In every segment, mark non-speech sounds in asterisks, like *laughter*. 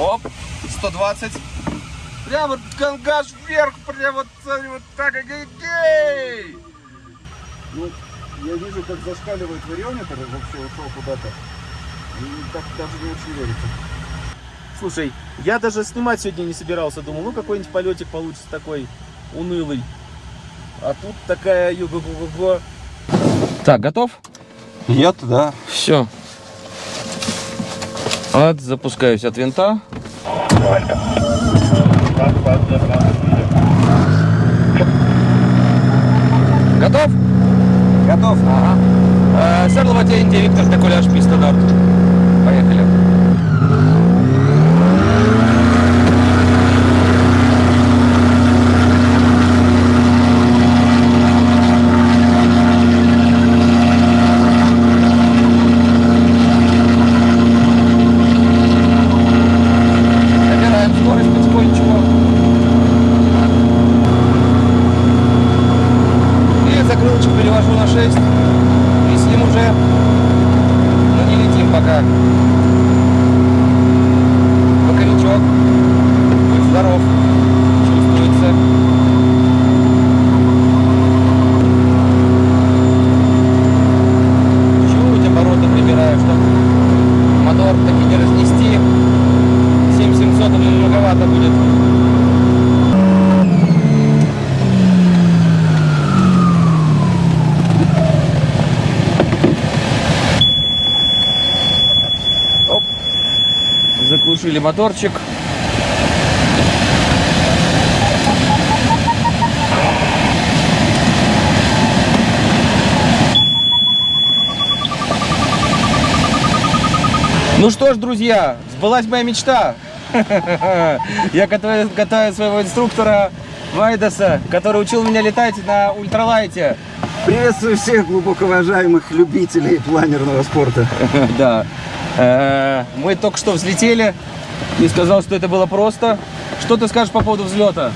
Оп, 120. Прямо гангаж вверх, прямо вот, вот так, гей! Ну, я вижу, как зашкаливает вариометр, и вообще ушел куда-то. И так даже не очень верится. Слушай, я даже снимать сегодня не собирался. Думал, ну какой-нибудь полетик получится такой унылый. А тут такая юго го го Так, готов? Я да. Все. Вот, запускаюсь от винта. Готов? Готов. Ага. Э, Серло Ватенти, Виктор Декуляш, Пистодарт. Поехали. Набираем скорость потихонечку. И закрылочку перевожу на 6. Висим уже. Но не летим пока. Боковичок. Будь здоров. Чувствуется. Чуть обороты прибираю, чтобы мотор таки не разнести. 7700 уже многовато будет. Оп. Заглушили моторчик. Ну что ж, друзья, сбылась моя мечта. *laughs* Я катаю, катаю своего инструктора Вайдаса, который учил меня летать на ультралайте. Приветствую всех глубоко уважаемых любителей планерного спорта. *laughs* Да. Э, Мы только что взлетели и сказал, что это было просто. Что ты скажешь по поводу взлета?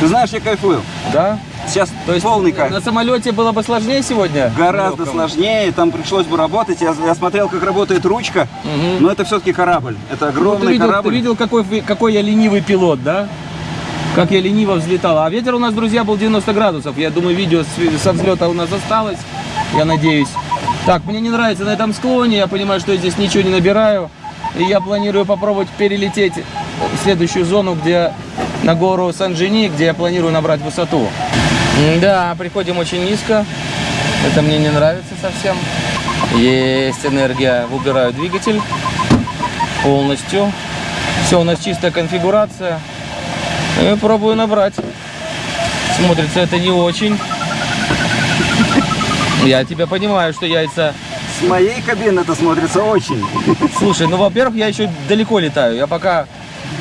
Ты знаешь, я кайфую. Да? Сейчас То есть полный кайф. на самолете было бы сложнее сегодня? Гораздо Легком? сложнее, там пришлось бы работать. Я, я смотрел, как работает ручка, Мгм. но это все-таки корабль. Это Ну, ты огромный видел, ты корабль. видел, какой, какой я ленивый пилот, да? Как я лениво взлетал. А ветер у нас, друзья, был 90 градусов. Я думаю, видео с- со взлета у нас осталось. Я надеюсь. Так, мне не нравится на этом склоне. Я понимаю, что я здесь ничего не набираю. И я планирую попробовать перелететь в следующую зону, где на гору Сан-Жени, где я планирую набрать высоту. Да, приходим очень низко. Это мне не нравится совсем. Есть энергия. Выбираю двигатель полностью. Все, у нас чистая конфигурация. И пробую набрать. Смотрится это не очень. Я тебя понимаю, что яйца... С моей кабины это смотрится очень. Слушай, ну, во-первых, я еще далеко летаю. Я пока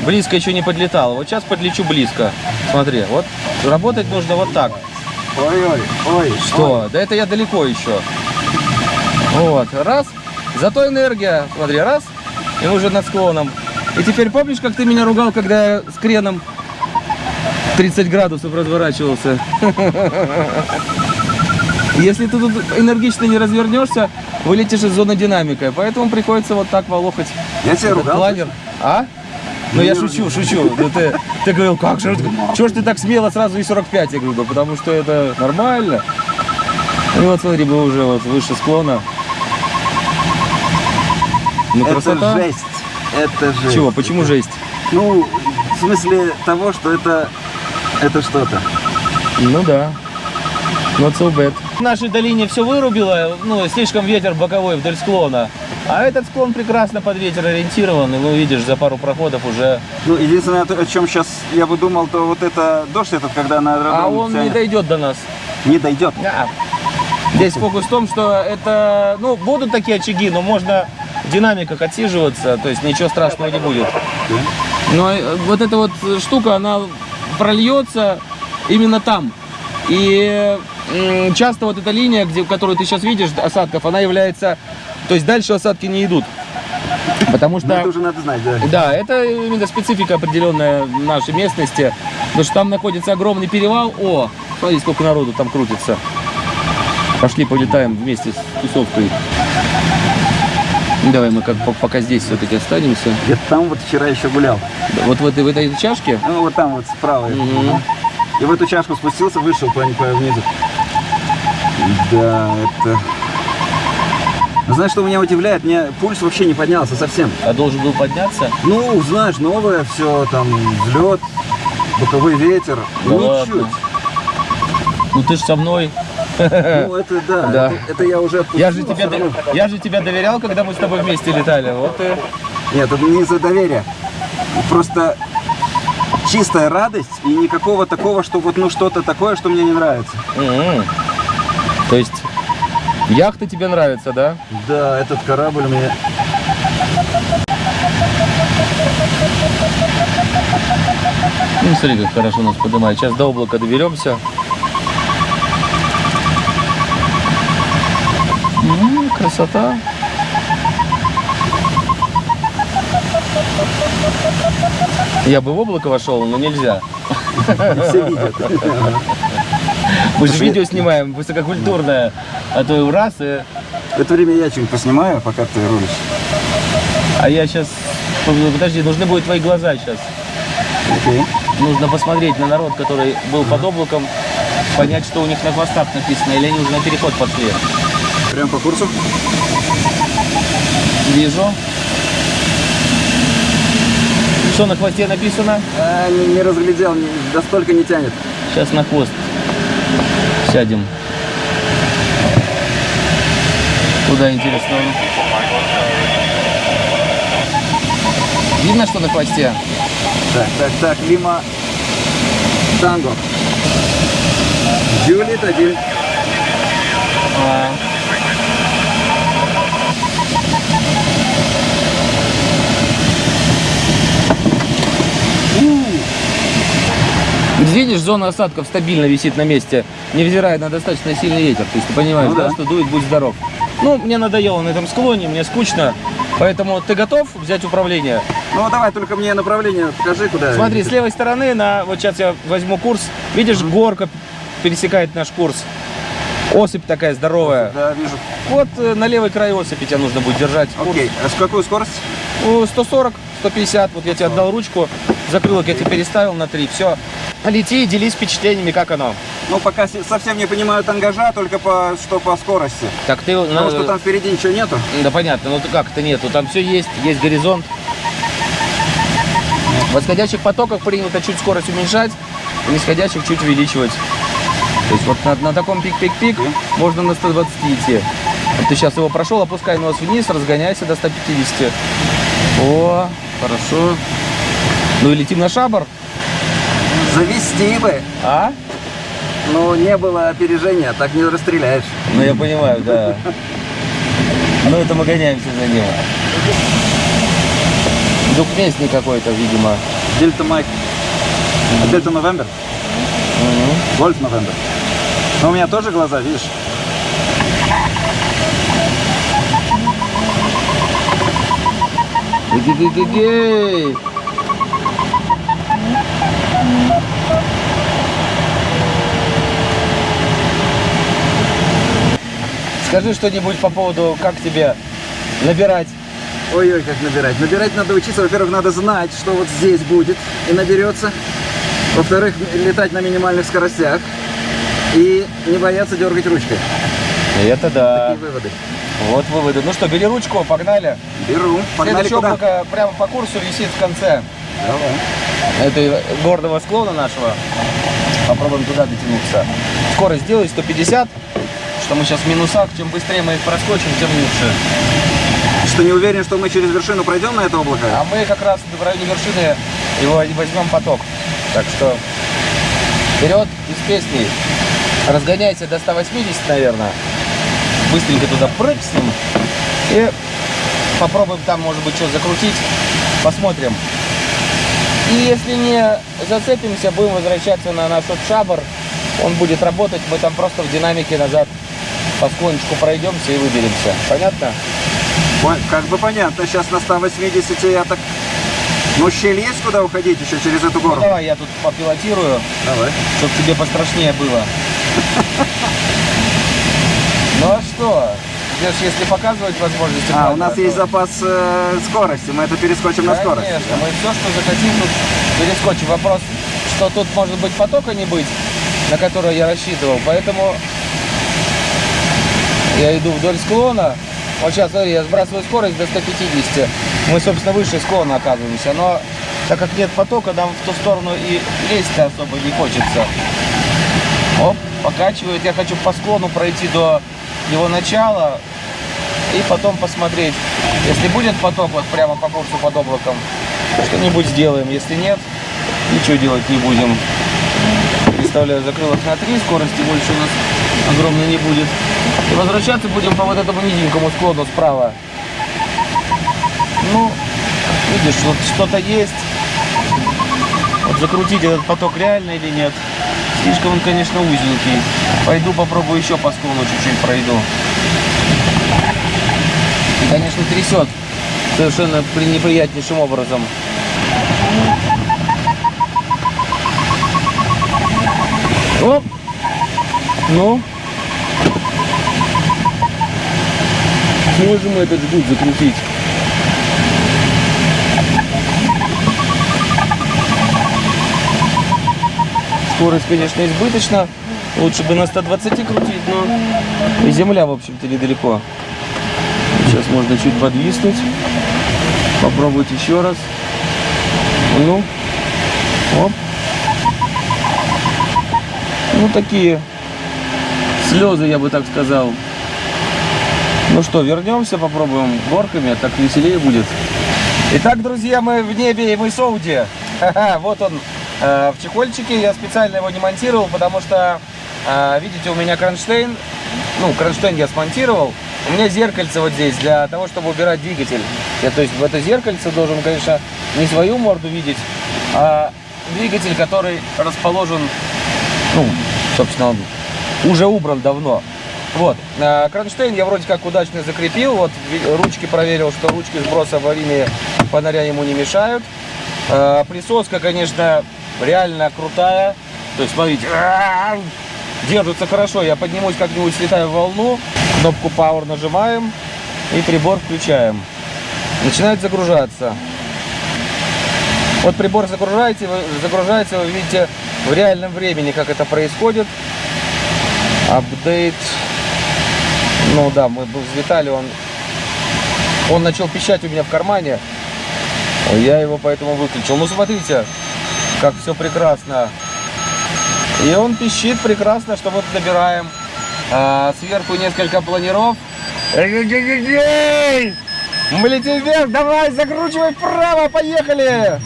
близко еще не подлетал. Вот сейчас подлечу близко. Смотри, вот работать нужно вот так. Ой-ой, ой. Что? Да это я далеко еще. Вот, раз. Зато энергия, смотри, раз. И мы уже над склоном. И теперь помнишь, как ты меня ругал, когда я с креном 30 градусов разворачивался? *laughs* Если ты тут энергично не развернешься, вылетишь из зоны динамика. Поэтому приходится вот так волохать Я тебя ругал. планер. А? Ну я шучу, шучу. Ну, ты, ты говорил, как же, чего ж ты так смело сразу и 45? Я говорю, да потому что это нормально. И вот смотри, мы уже вот выше склона. Ну, Это красота. жесть. Это жесть. Чего, почему жесть? Ну, в смысле того, что это... Это что-то. Ну да. Not so bad. В нашей долине все вырубило, ну, слишком ветер боковой вдоль склона. А этот склон прекрасно под ветер ориентирован, и ну, видишь, за пару проходов уже... Ну, единственное, о чем сейчас я бы думал, то вот это дождь этот, когда на аэродром А он не тянет, дойдет до нас. не дойдет. Да. Здесь фокус в том, что это, ну, будут такие очаги, но можно в динамиках отсиживаться, то есть ничего страшного не будет. Но э, вот эта вот штука, она прольется именно там. И часто вот эта линия, где, которую ты сейчас видишь, осадков, она является, то есть дальше осадки не идут. Потому что... Ну, это уже надо знать, да. Да, это именно специфика определенная нашей местности. Потому что там находится огромный перевал. О, смотри, сколько народу там крутится. Пошли полетаем вместе с тусовкой. Давай мы как по- пока здесь все-таки останемся. Где-то там вот вчера еще гулял. Вот в этой, в этой чашке? Ну, вот там вот справа. Мгм. И в эту чашку спустился, вышел по, внизу. Да, это... Ну, Знаешь, что меня удивляет? Мне пульс вообще не поднялся совсем. А должен был подняться? Ну, знаешь, новое все, там, взлет, боковой ветер. Да Ничуть. ладно. Ну ты ж со мной. Ну, это да, *laughs* Да. Это, это я уже отпустил, Я же, равно- до- я же тебя доверял, когда мы с тобой вместе летали. Вот и... Нет, это не из-за доверия. Просто чистая радость и никакого такого, что вот ну что-то такое, что мне не нравится. М-м. То есть яхта тебе нравится, да? Да, этот корабль мне... Ну смотри, как хорошо нас поднимает. Сейчас до облака доберемся. М, красота. Я бы в облако вошел, но нельзя. Все видят. Мы же видео снимаем высококультурное, а то и раз, и... В это время я что-нибудь поснимаю, пока ты рулишь. а я сейчас... Подожди, нужны будут твои глаза сейчас. Окей. Нужно посмотреть на народ, который был под облаком, понять, что у них на хвостах написано, или они уже на переход пошли. Прям по курсу? Вижу. Что на хвосте написано? А, не, не разглядел, не, до столько не тянет. Сейчас на хвост сядем. Куда интересно? Видно, что на хвосте? Так, так, так, Лима Танго. Джулит один. А. Видишь, зона осадков стабильно висит на месте, невзирая на достаточно сильный ветер. То есть ты понимаешь, Ну да, да. что дует, будь здоров. Ну, мне надоело на этом склоне, мне скучно. Поэтому ты готов взять управление? Ну давай, только мне направление покажи, куда. Смотри, с левой стороны, на, вот сейчас я возьму курс. Видишь, горка пересекает наш курс. Осыпь такая здоровая. Да, вижу. Вот э, на левый край осыпи тебя нужно будет держать. Окей, а с какую скорость? Ну, 140, 150, вот я тебе отдал ручку, закрылок я тебе переставил на 3, все. Лети и делись впечатлениями, как оно. Ну, пока се- совсем не понимаю тангажа, только по, что по скорости. Так ты, ну, Потому что там впереди ничего нету. да понятно, ну как это нету, там все есть, есть горизонт. В восходящих потоках принято чуть скорость уменьшать, в нисходящих чуть увеличивать. То есть вот на, на таком пик-пик-пик можно на 120 идти. Вот ты сейчас его прошел, опускай нос вниз, разгоняйся до 150. О, хорошо. Ну и летим на шабар. Завести бы. А? Но не было опережения, так не расстреляешь. Ну я понимаю, да. Ну это мы гоняемся за ним. Двухместный какой-то, видимо. Дельта Майк. Дельта Новембер? Гольф Новембер. Но у меня тоже глаза, видишь? Эгегегегей. Скажи что-нибудь по поводу, как тебе набирать. Ой-ой, как набирать. Набирать надо учиться. Во-первых, надо знать, что вот здесь будет и наберется. Во-вторых, летать на минимальных скоростях. И не бояться дергать ручкой. Это да. Такие выводы. Вот выводы. Ну что, бери ручку, погнали. Беру. Погнали Следующее куда? облако прямо по курсу висит в конце Давай. Этой гордого склона нашего. Попробуем туда дотянуться. Скорость сделай 150, что мы сейчас в минусах. Чем быстрее мы их проскочим, тем лучше. Что не уверен, что мы через вершину пройдем на это облако? А мы как раз в районе вершины его возьмем поток. Так что вперед из песни. Разгоняйся до 180, наверное. Быстренько туда прыгнем. И попробуем там, может быть, что закрутить. Посмотрим. И если не зацепимся, будем возвращаться на наш вот шабр. Он будет работать, мы там просто в динамике назад по склончику пройдемся и выберемся. Понятно? Как бы понятно, сейчас на 180 я так... Ну, щель есть куда уходить еще через эту Ну гору? давай я тут попилотирую. Давай. Чтоб тебе пострашнее было. *laughs* Ну а что? Здесь, если показывать возможности... А, у нас есть то- запас э, скорости, мы это перескочим на скорость. Конечно, мы все, что захотим, тут перескочим. Вопрос, что тут может быть потока не быть, на который я рассчитывал. Поэтому я иду вдоль склона. Вот сейчас, смотри, я сбрасываю скорость до 150. Мы, собственно, выше склона оказываемся. Но так как нет потока, нам в ту сторону и лезть особо не хочется. Оп, покачивает. Я хочу по склону пройти до его начала и потом посмотреть. Если будет поток вот прямо по курсу под облаком, что-нибудь сделаем. Если нет, ничего делать не будем. Представляю, закрыл их на 3, скорости больше у нас огромной не будет. И возвращаться будем по вот этому низенькому склону справа. Ну, видишь, вот что-то есть. Вот закрутить этот поток реально или нет. Слишком он, конечно, узенький. Пойду попробую еще по склону чуть-чуть пройду. И, конечно, трясет совершенно при- неприятнейшим образом. Оп! Ну? Сможем этот жгут закрутить? Скорость, конечно, избыточна. Лучше бы на 120 крутить, но и земля, в общем-то, недалеко. Сейчас можно чуть подвиснуть. Попробовать еще раз. Ну. Оп. Ну, такие слезы, я бы так сказал. Ну что, вернемся, попробуем горками, так веселее будет. Итак, друзья, мы в небе, и мы в Сауде. *laughs* Ха-ха, Вот он в чехольчике. Я специально его не монтировал, потому что, э, видите, у меня кронштейн. Ну, кронштейн я смонтировал. У меня зеркальце вот здесь для того, чтобы убирать двигатель. Я, то есть в это зеркальце должен, конечно, не свою морду видеть, а двигатель, который расположен, ну, собственно, он уже убран давно. Вот, э, кронштейн я вроде как удачно закрепил, вот ручки проверил, что ручки сброса аварийные фонаря ему не мешают. Э, Присоска, конечно, реально крутая, то есть, смотрите, держится хорошо, я поднимусь как-нибудь, слетаю в волну, кнопку Power нажимаем и прибор включаем. Начинает загружаться. Вот прибор загружаете, вы, загружается, вы видите в реальном времени, как это происходит. Апдейт. Ну да, мы взлетали, он, он начал пищать у меня в кармане. Я его поэтому выключил. Ну смотрите, как все прекрасно. И он пищит прекрасно, что вот набираем а, сверху несколько планиров. Мы летим вверх, давай, закручивай вправо, поехали!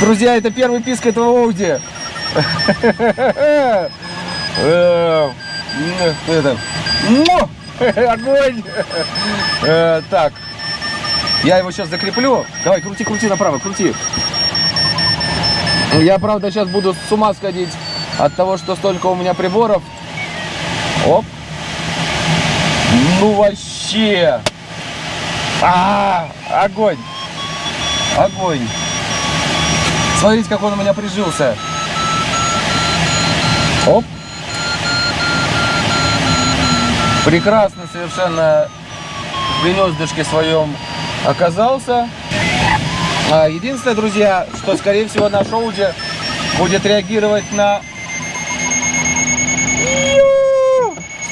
Друзья, это первый писк этого Ауди. *laughs* Э, му! *laughs* огонь! Э, Так, я его сейчас закреплю. Давай, крути, крути направо, крути. Я, правда, сейчас буду с ума сходить от того, что столько у меня приборов. Оп. Ну вообще. А, огонь. Огонь. Смотрите, как он у меня прижился. Оп. Прекрасно совершенно в гнездышке своем оказался. А, Единственное, друзья, что, скорее всего, наш Ауди будет реагировать на...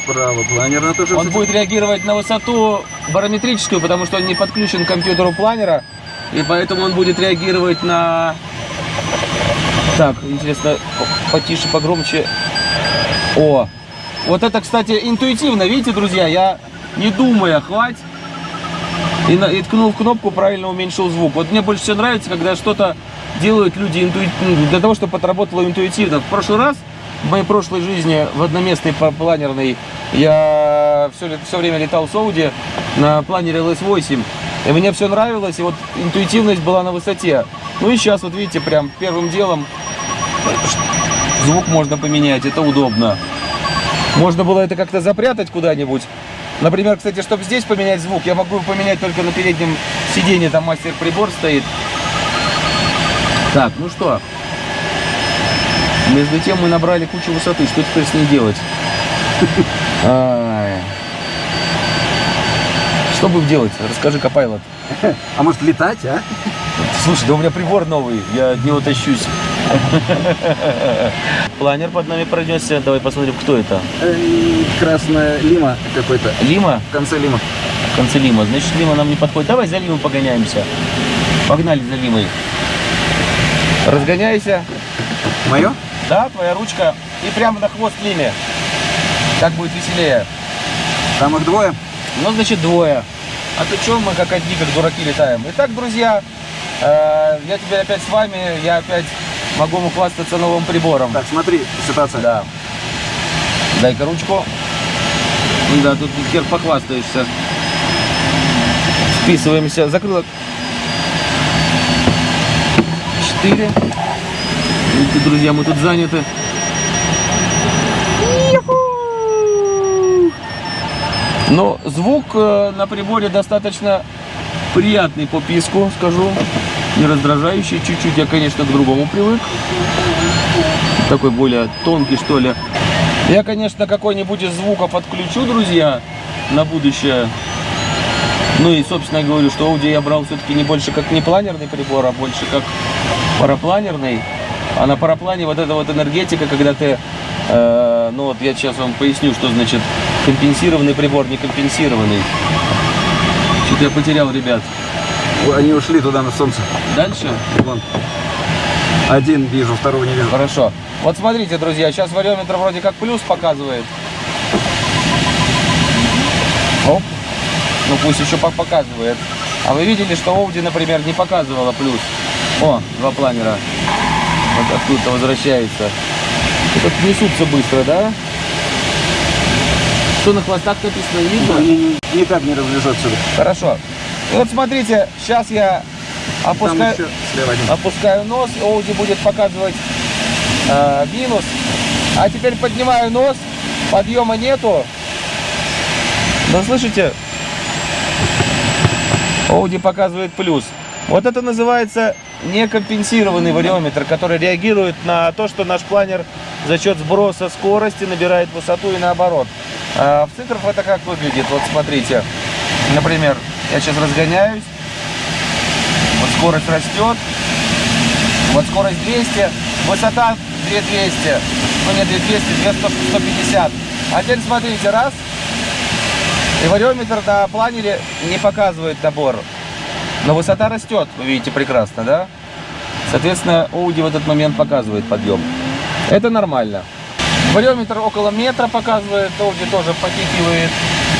Справа планерно тоже. Он будет реагировать на высоту барометрическую, потому что он не подключен к компьютеру планера. И поэтому он будет реагировать на... Так, интересно, потише, погромче. О, вот это, кстати, интуитивно, видите, друзья, я не думая, хватит. И, на- и ткнул в кнопку, правильно уменьшил звук. Вот мне больше всего нравится, когда что-то делают люди интуитивно, для того, чтобы отработало интуитивно. В прошлый раз, в моей прошлой жизни, в одноместной планерной, я все, все время летал с Ауди на планере LS8. И мне все нравилось, и вот интуитивность была на высоте. Ну и сейчас, вот видите, прям первым делом звук можно поменять, это удобно. Можно было это как-то запрятать куда-нибудь. Например, кстати, чтобы здесь поменять звук, я могу поменять только на переднем сиденье, там мастер-прибор стоит. Так, ну что. Между тем мы набрали кучу высоты, что теперь с ней делать? *laughs* Что будем делать? Расскажи, Копайлот. *laughs* А может летать, а? Слушай, да у меня прибор новый, я от него тащусь. *laughs* Планер под нами пронесся. Давай посмотрим, кто это. Э, Красная лима какой-то. Лима? В конце лима. В конце Лима. Значит, Лима нам не подходит. Давай за Лимой погоняемся. Погнали за Лимой. Разгоняйся. Мое? Да, твоя ручка. И прямо на хвост Лиме. Так будет веселее. Там их двое. Ну, значит, двое. А то что мы как одни, как дураки летаем? Итак, друзья, э, я теперь опять с вами. Я опять могу хвастаться новым прибором. Так, смотри, ситуация. Да. Дай-ка ручку. Да, тут хер похвастаешься. Списываемся. Закрылок. Четыре. Друзья, мы тут заняты. Но звук э, на приборе достаточно приятный по писку, скажу. Не раздражающий. Чуть-чуть я, конечно, к другому привык. Такой более тонкий, что ли. Я, конечно, какой-нибудь из звуков отключу, друзья, на будущее. Ну и, собственно, говорю, что Audi я брал все-таки не больше как не планерный прибор, а больше как парапланерный. А на параплане вот эта вот энергетика, когда ты, э, ну вот я сейчас вам поясню, что значит компенсированный прибор, не компенсированный. Что-то я потерял, ребят. Они ушли туда на солнце. Дальше? Вон. Один вижу, второго не вижу. Хорошо. Вот смотрите, друзья, сейчас вариометр вроде как плюс показывает. Оп. Ну пусть еще пок- показывает. А вы видели, что Audi, например, не показывала плюс? О, два планера. Вот откуда-то возвращается. Тут несутся быстро, да? Что на хвостах написано, видно? Никак не разлежат сюда. Хорошо. И вот смотрите, сейчас я опускаю... Опускаю нос, Оуди будет показывать э, минус. А теперь поднимаю нос, подъема нету. Да слышите? Оуди показывает плюс. Вот это называется некомпенсированный вариометр, который реагирует на то, что наш планер за счет сброса скорости набирает высоту и наоборот. А в цифрах это как выглядит? Вот смотрите. Например, я сейчас разгоняюсь. Вот скорость растет. Вот скорость 200, высота 2200. Ну не 2200, 200, 150. А теперь смотрите, раз. И вариометр на планере не показывает набор. Но высота растет, вы видите прекрасно, да? Соответственно, Audi в этот момент показывает подъем. Это нормально. Вариометр около метра показывает, Audi тоже подтягивает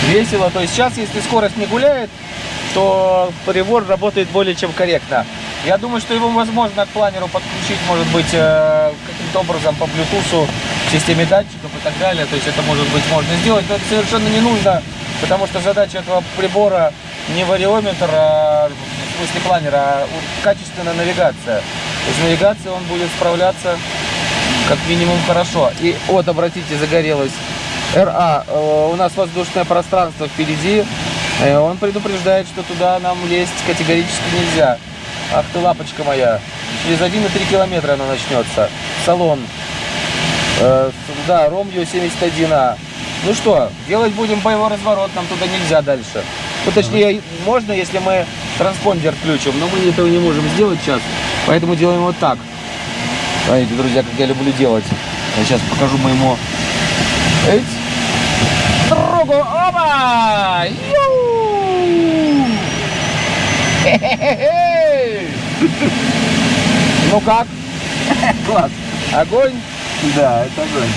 весело. То есть сейчас, если скорость не гуляет, то прибор работает более чем корректно. Я думаю, что его возможно к планеру подключить, может быть, э, каким-то образом по Bluetooth системе датчиков и так далее. То есть это, может быть, можно сделать, но это совершенно не нужно, потому что задача этого прибора не вариометр, а, в смысле планера, а качественная навигация. То есть навигация он будет справляться как минимум хорошо. И вот, обратите, загорелась РА. Э, У нас воздушное пространство впереди. Э, Он предупреждает, что туда нам лезть категорически нельзя. Ах ты, лапочка моя. Через 1,3 километра она начнется. Салон. Э, Да, Ромью 71А. Ну что, делать будем боевой разворот, нам туда нельзя дальше. Ну, точнее, можно, если мы транспондер включим, но мы этого не можем сделать сейчас. Поэтому делаем вот так. Смотрите, друзья, как я люблю делать. Я сейчас покажу моему... Эть. Другу. Оба! Ю! Ну как? Класс. Огонь? Да, это огонь.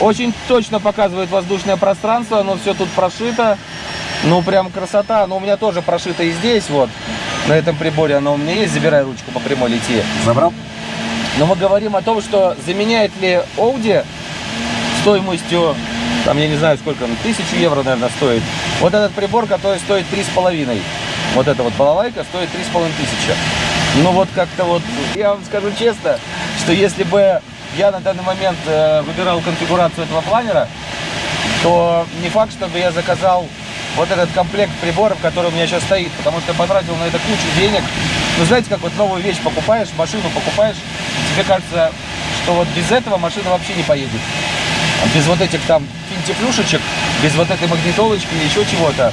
Очень точно показывает воздушное пространство, оно все тут прошито. Ну, прям красота. Но у меня тоже прошито и здесь, вот, на этом приборе оно у меня есть. Забирай ручку по прямой лети. Забрал? Но мы говорим о том, что заменяет ли Audi стоимостью, там, я не знаю, сколько, тысячу евро, наверное, стоит. Вот этот прибор, который стоит три с половиной. Вот эта вот балалайка стоит три с половиной тысячи. Ну вот как-то вот, я вам скажу честно, что если бы я на данный момент э, выбирал конфигурацию этого планера, то не факт, чтобы я заказал вот этот комплект приборов, который у меня сейчас стоит, потому что я потратил на это кучу денег. Ну, знаете, как вот новую вещь покупаешь, машину покупаешь, тебе кажется, что вот без этого машина вообще не поедет. А без вот этих там финтифлюшечек без вот этой магнитолочки или еще чего-то.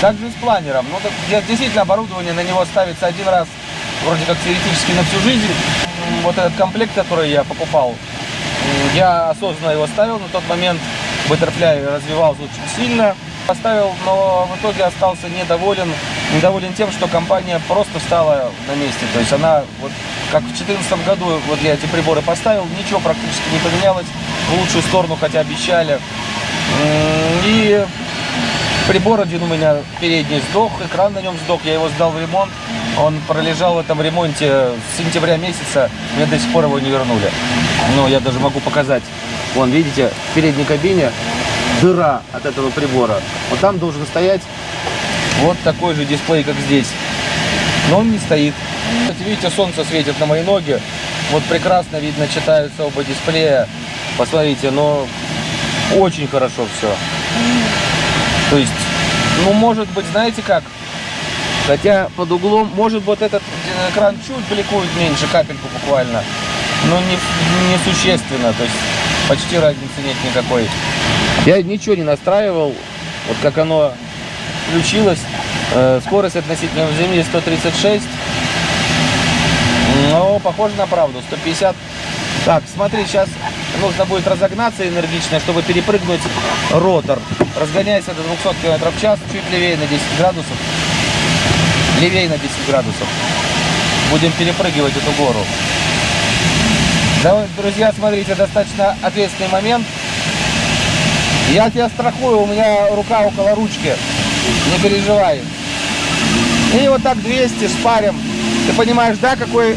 Также с планером. Ну, так, де- действительно, оборудование на него ставится один раз, вроде как теоретически на всю жизнь. Вот этот комплект, который я покупал, я осознанно его ставил. На тот момент Butterfly развивался очень сильно. Поставил, но в итоге остался недоволен. Недоволен тем, что компания просто встала на месте. То есть она, вот как в 2014 году, вот я эти приборы поставил, ничего практически не поменялось в лучшую сторону, хотя обещали. И прибор один у меня передний сдох, экран на нем сдох, я его сдал в ремонт. Он пролежал в этом ремонте с сентября месяца, мне до сих пор его не вернули. Ну, я даже могу показать. Вон, видите, в передней кабине дыра от этого прибора. Вот там должен стоять вот такой же дисплей, как здесь. Но он не стоит. Видите, солнце светит на мои ноги. Вот прекрасно видно, читаются оба дисплея. Посмотрите, но очень хорошо все. То есть, ну, может быть, знаете как? Хотя под углом, может вот этот экран чуть бликует меньше, капельку буквально. Но не, не существенно, то есть почти разницы нет никакой. Я ничего не настраивал, вот как оно включилось. Э, Скорость относительно в земле 136. Но похоже на правду, 150. Так, смотри, сейчас нужно будет разогнаться энергично, чтобы перепрыгнуть ротор. Разгоняйся до 200 км в час, чуть левее на 10 градусов. Левее на 10 градусов. Будем перепрыгивать эту гору. Да, друзья, смотрите, достаточно ответственный момент. Я тебя страхую, у меня рука около ручки. Не переживай. И вот так 200 шпарим. Ты понимаешь, да, какой,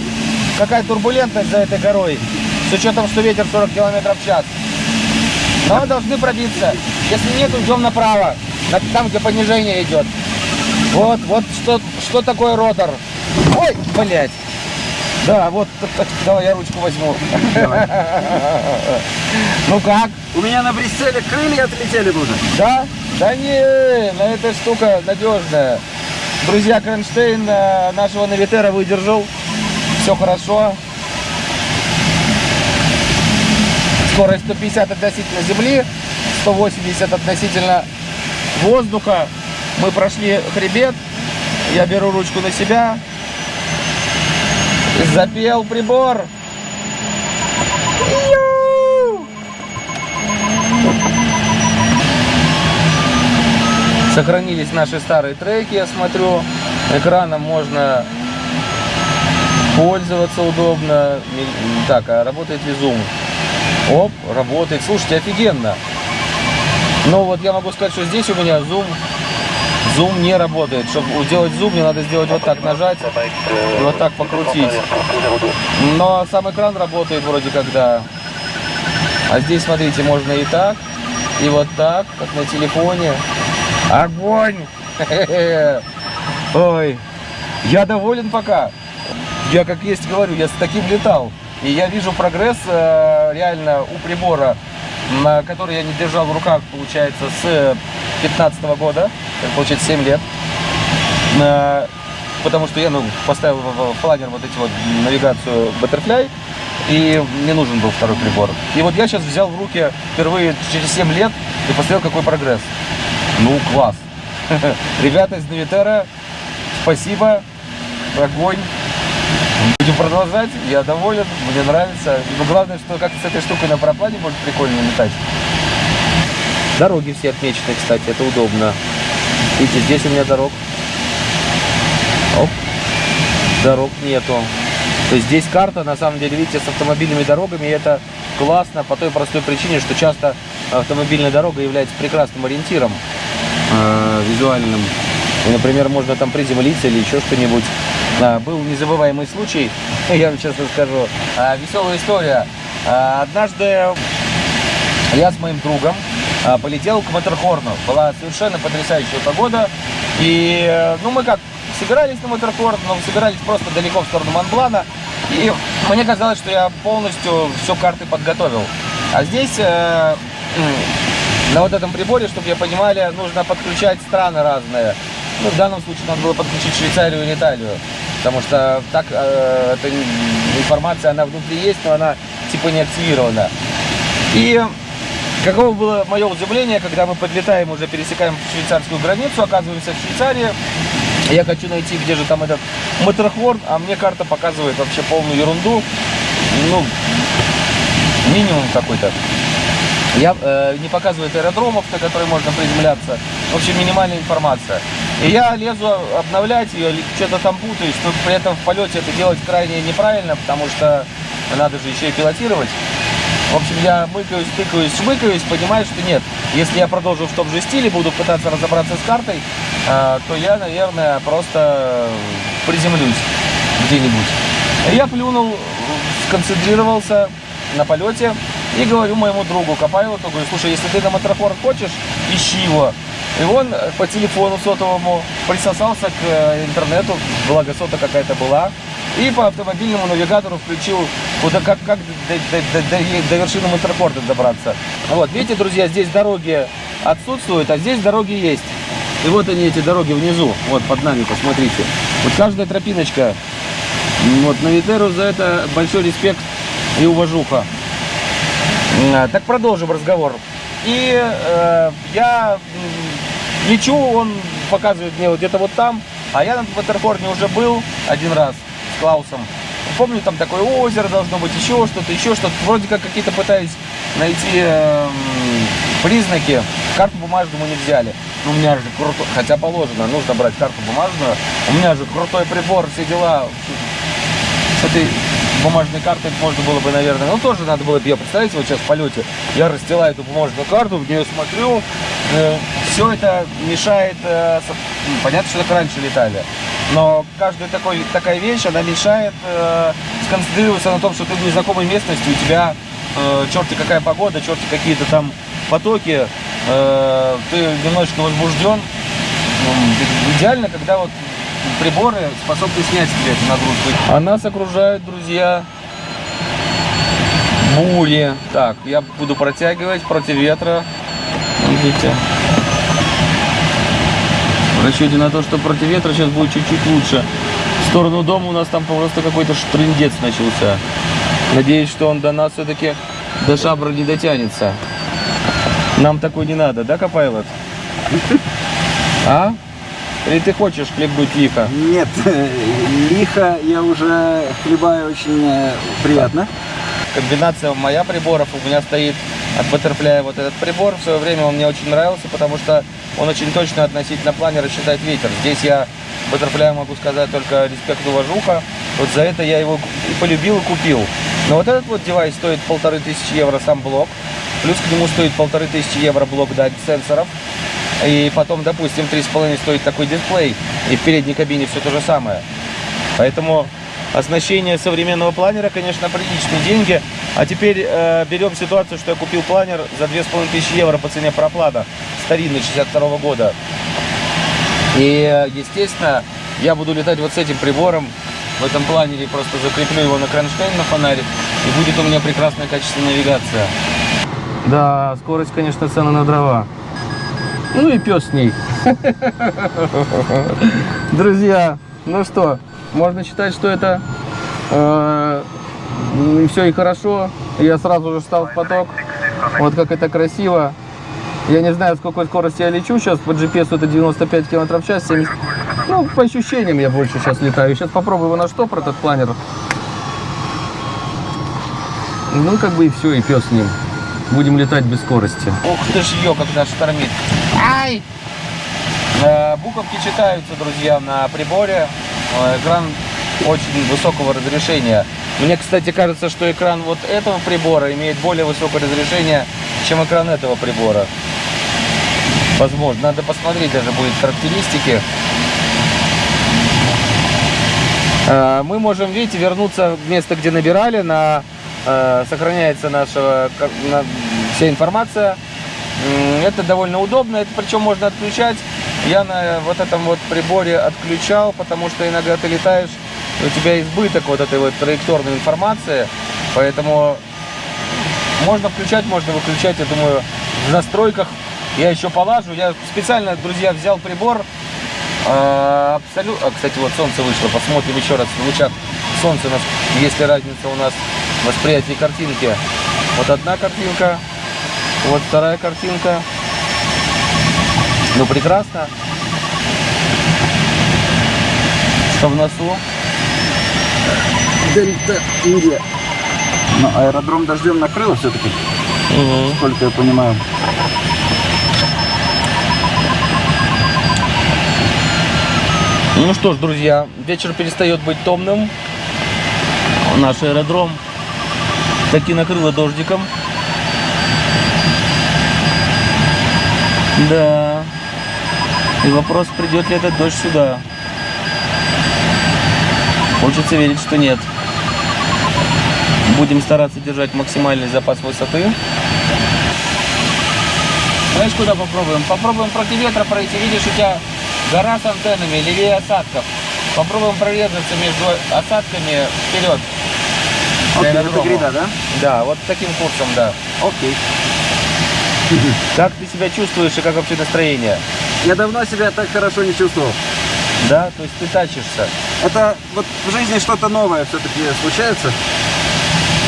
какая турбулентность за этой горой? С учетом, что ветер 40 км в час. Но мы должны пробиться. Если нет, идем направо. на- Там, где понижение идет. Вот, вот что, что такое ротор. Ой, блядь. Да, вот, давай я ручку возьму. *laughs* Ну как? У меня на Брюсселе крылья отлетели уже. Да? Да не, на эта штука надежная. Друзья, кронштейн э, нашего Навитера выдержал. Все хорошо. Скорость 150 относительно земли, 180 относительно воздуха. Мы прошли хребет. Я беру ручку на себя. Запел прибор. Сохранились наши старые треки, я смотрю. Экраном можно пользоваться удобно. Так, а работает ли зум? Оп, работает. Слушайте, офигенно. Но вот я могу сказать, что здесь у меня зум, зум не работает. Чтобы сделать зум, мне надо сделать вот так, нажать и вот так покрутить. Но сам экран работает вроде когда. А здесь, смотрите, можно и так, и вот так, как на телефоне. Огонь! *laughs* Ой, я доволен пока. Я как есть говорю, я с таким летал. И я вижу прогресс э, реально у прибора, который я не держал в руках, получается, с 15 года, это получается 7 лет. Э, потому что я ну, поставил в планер вот эти вот навигацию Butterfly, и мне нужен был второй прибор. И вот я сейчас взял в руки впервые через 7 лет и посмотрел, какой прогресс. Ну, класс. *laughs* Ребята из Навитера, спасибо, огонь. Будем продолжать, я доволен, мне нравится. Но главное, что как с этой штукой на параплане может прикольно летать. Дороги все отмечены, кстати, это удобно. Видите, здесь у меня дорог. Оп. Дорог нету. То есть здесь карта, на самом деле, видите, с автомобильными дорогами, это классно по той простой причине, что часто автомобильная дорога является прекрасным ориентиром э, визуальным. И, например, можно там приземлиться или еще что-нибудь. Был незабываемый случай, *laughs* я вам честно скажу. А, веселая история. А, однажды я с моим другом а, полетел к Матерхорну. Была совершенно потрясающая погода. И, ну, мы как собирались на Матерхорн, но собирались просто далеко в сторону Монблана. И мне казалось, что я полностью все карты подготовил. А здесь, э, на вот этом приборе, чтобы я понимали, нужно подключать страны разные. Ну, в данном случае надо было подключить Швейцарию и Италию. Потому что так э, эта информация, она внутри есть, но она типа не активирована. И Каково было мое удивление, когда мы подлетаем, уже пересекаем швейцарскую границу, оказываемся в Швейцарии. Я хочу найти, где же там этот Матерхорн, а мне карта показывает вообще полную ерунду. Ну, минимум какой-то. Я, э, не показывает аэродромов, на которые можно приземляться. В общем, минимальная информация. И я лезу обновлять ее, что-то там путаюсь, но при этом в полете это делать крайне неправильно, потому что надо же еще и пилотировать. В общем, я мыкаюсь, тыкаюсь, шмыкаюсь, понимаю, что нет. Если я продолжу в том же стиле, буду пытаться разобраться с картой, э, то я, наверное, просто приземлюсь где-нибудь. Я плюнул, сконцентрировался на полете и говорю моему другу Копайлоту, говорю, слушай, если ты на Матрахор хочешь, ищи его. И он по телефону сотовому присосался к э, интернету, благо сота какая-то была, и по автомобильному навигатору включил, куда, как, как до, до, до, до вершины Матрахорда добраться. Вот, видите, друзья, здесь дороги отсутствуют, а здесь дороги есть. И вот они, эти дороги внизу, вот под нами, посмотрите. Вот каждая тропиночка. Вот, Навитеру за это большой респект и уважуха. А, Так продолжим разговор. И э, я лечу, он показывает мне вот где-то вот там, а я на Ватерхорне уже был один раз с Клаусом. Помню, там такое озеро должно быть, еще что-то, еще что-то. Вроде как какие-то пытаюсь найти э, признаки. Карту бумажную мы не взяли. Ну, у меня же круто, хотя положено, нужно брать карту бумажную. У меня же крутой прибор, все дела. С этой бумажной картой можно было бы, наверное, ну тоже надо было бы, я представляете, вот сейчас в полете, я расстилаю эту бумажную карту, в нее смотрю, э, все это мешает, э, со- ну, понятно, что так раньше летали, но каждая такой, такая вещь, она мешает э, сконцентрироваться на том, что ты в незнакомой местности, у тебя э, черти какая погода, черти какие-то там потоки, э, ты немножечко возбужден, М, Идеально, когда вот приборы способны снять с тебя эту нагрузку. А нас окружают, друзья, бури. Так, я буду протягивать против ветра. Видите? В расчете на то, что против ветра сейчас будет чуть-чуть лучше. В сторону дома у нас там просто какой-то штрындец начался. Надеюсь, что он до нас все-таки до шабра не дотянется. Нам такой не надо, да, Копайлот? А? Или ты хочешь хлебнуть лихо? Нет, *laughs* лихо я уже хлебаю очень э, приятно. Комбинация моя приборов, у меня стоит от Butterfly вот этот прибор. В свое время он мне очень нравился, потому что он очень точно относительно планера считает ветер. Здесь я Butterfly могу сказать только респект уважуха. Вот за это я его и полюбил и купил. Но вот этот вот девайс стоит полторы тысячи евро сам блок. Плюс к нему стоит полторы тысячи евро блок дать сенсоров. И потом, допустим, 3,5 стоит такой дисплей. И в передней кабине все то же самое. Поэтому оснащение современного планера, конечно, приличные деньги. А теперь э, берем ситуацию, что я купил планер за 2500 евро по цене проплата. Старинный, 62 года. И, естественно, я буду летать вот с этим прибором. В этом планере просто закреплю его на кронштейн на фонаре. И будет у меня прекрасная качественная навигация. Да, скорость, конечно, цена на дрова. Ну и пес с ней. Друзья, ну что, можно считать, что это все и хорошо. Я сразу же встал в поток. Вот как это красиво. Я не знаю, с какой скорости я лечу сейчас. По GPS это 95 км в час. 70... Ну, по ощущениям я больше сейчас летаю. Сейчас попробую его на штопор, этот планер. Ну, как бы и все, и пес с ним. Будем летать без скорости. Ух ты ж ее, когда штормит. Ай! Э, Буковки читаются, друзья, на приборе. Э, Экран очень высокого разрешения. Мне, кстати, кажется, что экран вот этого прибора имеет более высокое разрешение, чем экран этого прибора. Возможно, надо посмотреть даже будет характеристики. Э, Мы можем, видите, вернуться в место, где набирали, на, сохраняется наша вся информация. Это довольно удобно, это причем можно отключать. Я на вот этом вот приборе отключал, потому что иногда ты летаешь, у тебя избыток вот этой вот траекторной информации, поэтому можно включать, можно выключать, я думаю, в настройках я еще полажу. Я специально, друзья, взял прибор, абсолютно, кстати, вот солнце вышло, посмотрим еще раз в лучах солнца, у нас, есть ли разница у нас в восприятии картинки. Вот одна картинка, Вот вторая картинка. Ну, прекрасно. Что в носу? Дельта Индия. Но аэродром дождем накрыло все-таки, сколько я понимаю. Ну что ж, друзья, вечер перестает быть томным. Наш аэродром таки накрыло дождиком. Да. И вопрос, придет ли этот дождь сюда. Хочется верить, что нет. Будем стараться держать максимальный запас высоты. Знаешь, куда попробуем? Попробуем против ветра пройти. Видишь, у тебя гора с антеннами, левее осадков. Попробуем прорезаться между осадками вперед. Окей, это грида, да? Да, вот таким курсом, да. Окей. *laughs* Как ты себя чувствуешь и как вообще настроение? Я давно себя так хорошо не чувствовал. Да, то есть ты тачишься. Это вот в жизни что-то новое все-таки случается.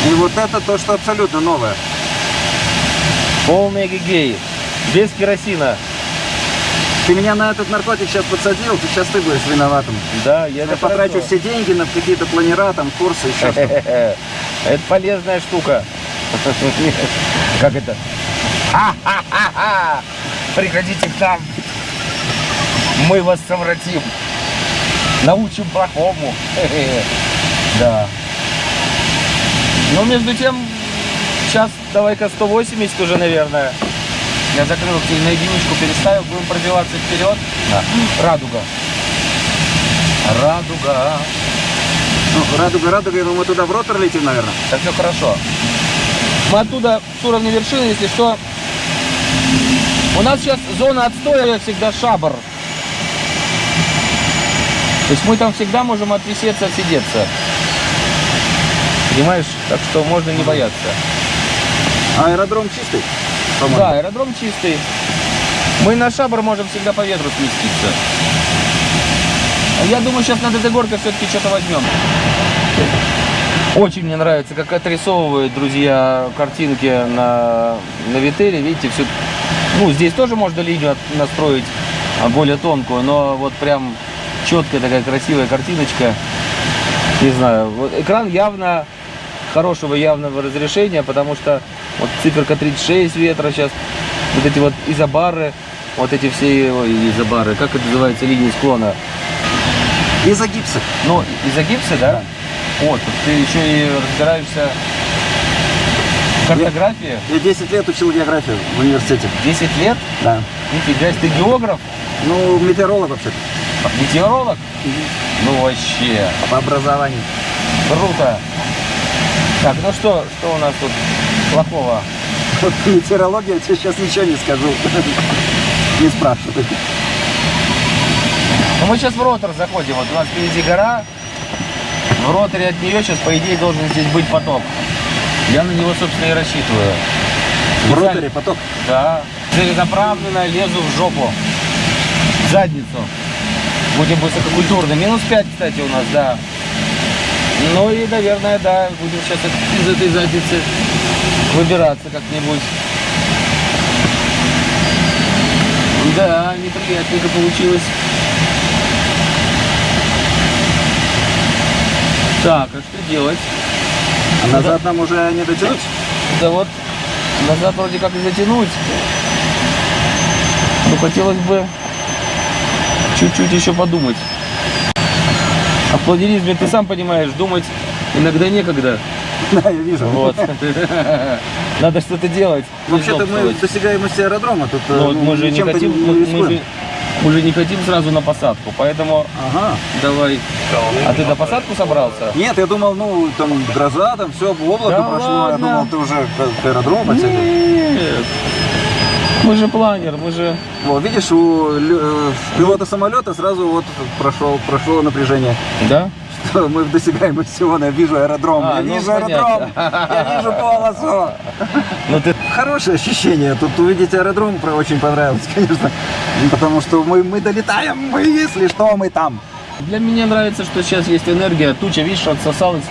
И вот это то, что абсолютно новое. Полный гигей. Без керосина. Ты меня на этот наркотик сейчас подсадил, ты сейчас ты будешь виноватым. Да, я Я потрачу хорошо. все деньги на какие-то планера, там, курсы, еще что-то. *laughs* Это полезная штука. *laughs* Как это? Ха-ха-ха-ха! Приходите к нам. Мы вас совратим. Научим плохому. *laughs* Да. Ну, между тем, сейчас давай-ка 180 уже, наверное. Я закрыл на единичку, переставил, будем пробиваться вперед. Радуга. Радуга. Ну, радуга, радуга, я думаю, туда в ротор летим, наверное. Так все хорошо. Мы оттуда с уровня вершины, если что. У нас сейчас зона отстоя всегда шабр. То есть мы там всегда можем отвисеться, отсидеться. Понимаешь? Так что можно не бояться. Аэродром чистый. Да, аэродром чистый. Мы на шабр можем всегда по ветру сместиться. А Я думаю, сейчас на этой горке все-таки что-то возьмем. Очень мне нравится, как отрисовывают, друзья, картинки на, на Вителе. Видите, все... Ну, здесь тоже можно линию от- настроить а, более тонкую, но вот прям четкая такая красивая картиночка. Не знаю, вот экран явно хорошего явного разрешения, потому что вот циферка 36 ветра сейчас, вот эти вот изобары, вот эти все ой, изобары, как это называется, линии склона. Из-за гипса. Ну, из-за гипса, да? Вот, тут ты еще и разбираешься в картографии. Я 10 лет учил географию в университете. 10 лет? Да. Нифига ты географ? Ну, метеоролог вообще-то, Метеоролог? Ну вообще, по образованию. круто. Так, ну что, что у нас тут плохого? Вот метеорология, я тебе сейчас ничего не скажу. Не спрашивай. Ну мы сейчас в ротор заходим, вот у нас впереди гора. В роторе от нее сейчас, по идее, должен здесь быть поток. Я на него, собственно, и рассчитываю. В роторе поток. Да. Целенаправленно лезу в жопу. В задницу. Будем высококультурны. Минус 5, кстати, у нас, да. Ну и, наверное, да, будем сейчас из этой задницы выбираться как-нибудь. Да, неприятненько получилось. Так, а что делать? А назад нам уже не дотянуть? Да вот, назад вроде как и затянуть. Но хотелось бы чуть-чуть еще подумать. А в планеризме, ты сам понимаешь, думать иногда некогда. *laughs* Да, я вижу. Вот. *laughs* Надо что-то делать. Вообще-то мы достигаемости аэродрома. Тут Но э, ну, мы же не хотим, мы, мы же, мы же не хотим сразу на посадку, поэтому Ага. давай. А ты на посадку собрался? Нет, я думал, ну, там гроза, там все, облако Да прошло. Я ладно. думал, ты уже к, аэродрому подсядешь. Нет. Мы же планер, мы же... Вот, видишь, у э, пилота самолета сразу вот прошел, прошло напряжение. Да? Что мы в досягаемости вон, я вижу аэродром, А, я ну, вижу понятно. аэродром, я вижу полосу. Ну ты Хорошее ощущение, тут увидеть аэродром очень понравилось, *laughs* конечно, потому что мы, мы долетаем, мы, если что, мы там. Для меня нравится, что сейчас есть энергия. Туча, видишь, отсосалась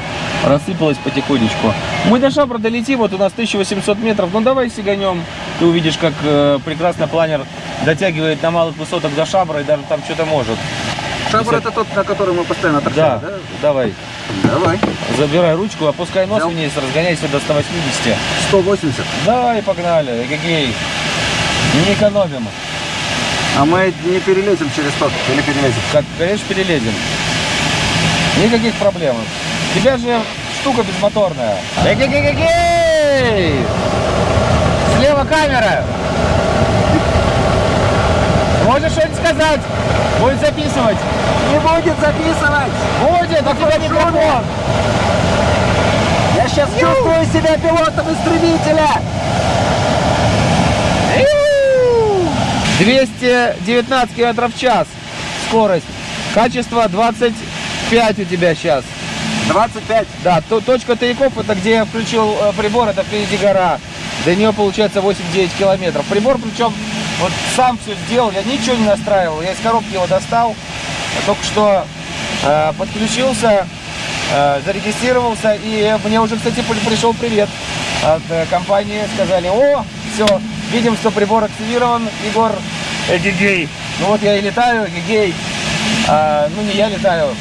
рассыпалась потихонечку. Мы до Шабра долетим, вот у нас 1800 метров. Ну давай сиганем. Ты увидишь, как э, прекрасно планер дотягивает на малых высотах до Шабра и даже там что-то может. Шабр это тот, на который мы постоянно Да, торчали, да? давай. Давай. Забирай ручку, опускай нос Взял. вниз, разгоняйся до 180. 180. Давай, погнали, эгегей. Не экономим. А мы не перелезем через тот, или перелезем? Как, конечно, перелезем. Никаких проблем. У тебя же штука безмоторная. Эгегегегей! Слева камера. Можешь что-нибудь сказать? Будет записывать. Не будет записывать! Будет, у тебя микрофон. Я сейчас чувствую себя пилотом истребителя! 219 километров в час скорость. Качество 25 у тебя сейчас. 25. Да, то, точка тайков это где я включил э, прибор, это впереди гора. До нее получается 8-9 километров. Прибор причем вот сам все сделал, я ничего не настраивал. Я из коробки его достал, только что э, подключился, э, зарегистрировался. И мне уже, кстати, при- пришел привет от э, компании. Сказали, о, все, видим, что прибор активирован, Егор, эгегей. Ну вот я и летаю, эгегей. А, ну не я летаю,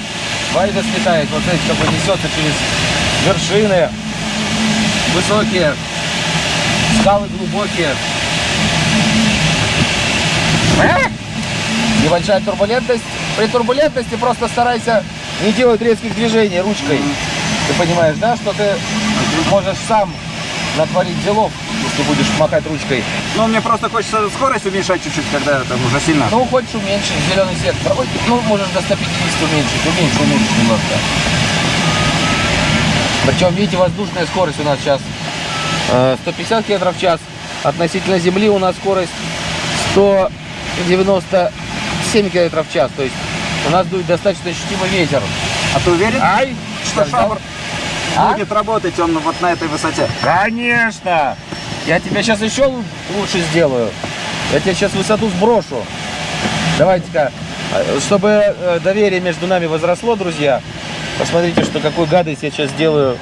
Вальдес летает, вот смотрите, как он несется через вершины высокие, скалы глубокие. Небольшая турбулентность. При турбулентности просто старайся не делать резких движений ручкой. Ты понимаешь, да, что ты можешь сам натворить делов, если будешь махать ручкой. Ну, мне просто хочется скорость уменьшать чуть-чуть, когда там уже сильно. Ну, хочешь уменьшить зеленый сектор, ой, ну, можешь до 150 уменьшить, уменьшить, уменьшить немножко. Причем, видите, воздушная скорость у нас сейчас э, 150 км в час. Относительно земли у нас скорость 197 км в час. То есть у нас дует достаточно ощутимый ветер. А ты уверен, Ай! что шабр А? будет работать он вот на этой высоте? Конечно! Я тебя сейчас еще лу- лучше сделаю. Я тебе сейчас высоту сброшу. Давайте-ка, э, чтобы э, доверие между нами возросло, друзья, посмотрите, что какой гадость я сейчас сделаю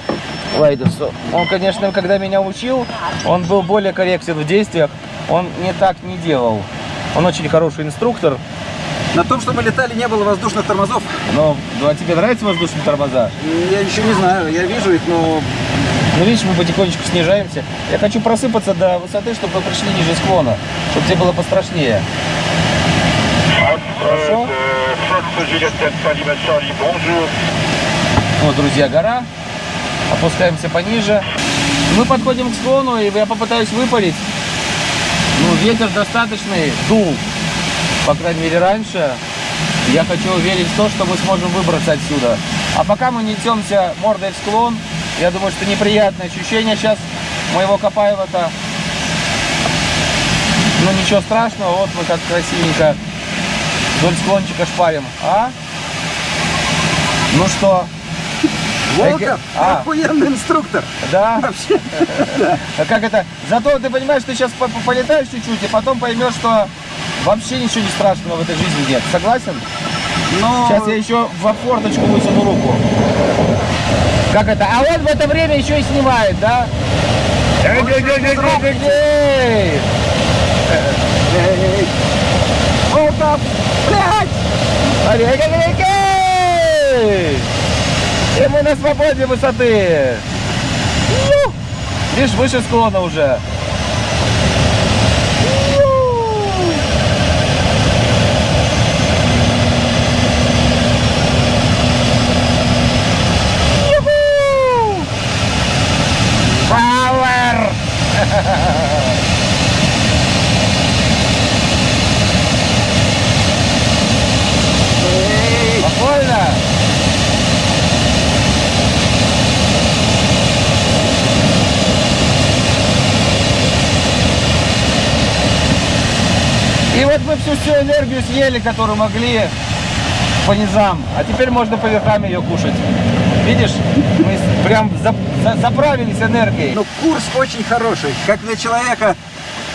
Лайдерсу. Он, конечно, когда меня учил, он был более корректен в действиях. Он не так не делал. Он очень хороший инструктор. На том, что мы летали, не было воздушных тормозов. Но ну, а тебе нравятся воздушные тормоза? Я еще не знаю, я вижу их, но Ну, видишь, мы потихонечку снижаемся. Я хочу просыпаться до высоты, чтобы мы пришли ниже склона, чтобы тебе было пострашнее. Хорошо? Вот, друзья, гора. Опускаемся пониже. Мы подходим к склону, и я попытаюсь выпалить. Ну, ветер достаточный, дул. По крайней мере, раньше. Я хочу верить в то, что мы сможем выбраться отсюда. А пока мы несемся мордой в склон, я думаю, что неприятное ощущение сейчас моего Копаева-то. Ну, ничего страшного, вот мы как красивенько вдоль склончика шпарим. А? Ну что, Волков А. охуенный инструктор. да? Вообще. А как это? Зато ты понимаешь, ты сейчас полетаешь чуть-чуть, и потом поймешь, что вообще ничего не страшного в этой жизни нет. Согласен? Но Сейчас я еще в форточку высуну руку. Как это? А он в это время еще и снимает, да? Эй! Эй, блядь! Эй, эй, эй, эй! И мы на свободе высоты. Видишь, выше склона уже. Ю! Юху! Пауэр! Эй, Спокойно. И вот мы всю всю энергию съели, которую могли по низам. А теперь можно по верхам ее кушать. Видишь, мы прям за- за- заправились энергией. Ну, курс очень хороший. Как для человека,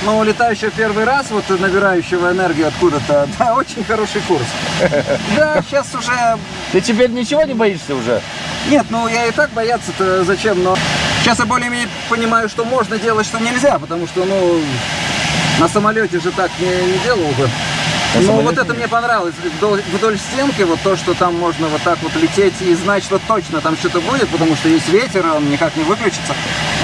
ну, летающего первый раз, вот набирающего энергию откуда-то, *laughs* да, очень хороший курс. *laughs* Да, сейчас уже Ты теперь ничего не боишься уже? Нет, ну я и так бояться-то зачем, но сейчас я более-менее понимаю, что можно делать, что нельзя, потому что, ну, на самолете же так не, не делал бы. Ну, вот это мне понравилось. Вдоль, вдоль стенки, вот то, что там можно вот так вот лететь и знать, что точно там что-то будет, потому что есть ветер, он никак не выключится.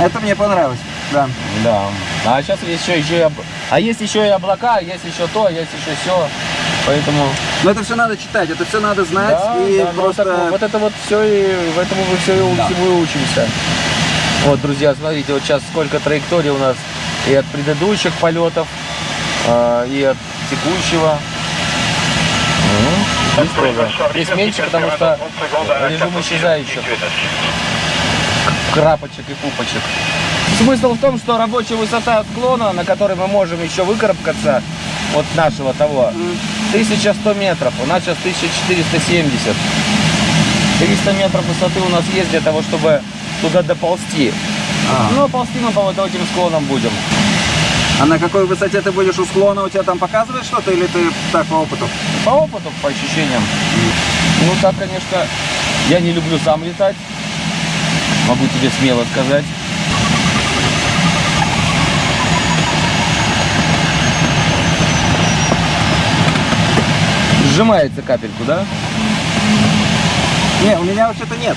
Это мне понравилось, да. Да. А сейчас есть еще, еще и об- А есть еще и облака, есть еще то, есть еще все. Поэтому. Но это все надо читать, это все надо знать Да, и да, ну, вот просто... так- вот это вот все и в этом мы все и у- всему и учимся. Вот, друзья, смотрите, вот сейчас сколько траекторий у нас и от предыдущих полетов, а, и от текущего. Здесь тоже. Здесь меньше, потому что режим исчезающих крапочек и пупочек. Смысл в том, что рабочая высота склона, на которой мы можем еще выкарабкаться от нашего того, 1100 метров. У нас сейчас 1470. 300 метров высоты у нас есть для того, чтобы туда доползти. А. Ну, ползти мы по вот этим склонам будем. А на какой высоте ты будешь у склона? У тебя там показывает что-то или ты так по опыту? По опыту, по ощущениям. Ну, так, конечно, я не люблю сам летать. Могу тебе смело сказать. Сжимается капельку, да? Не, у меня вообще-то нет.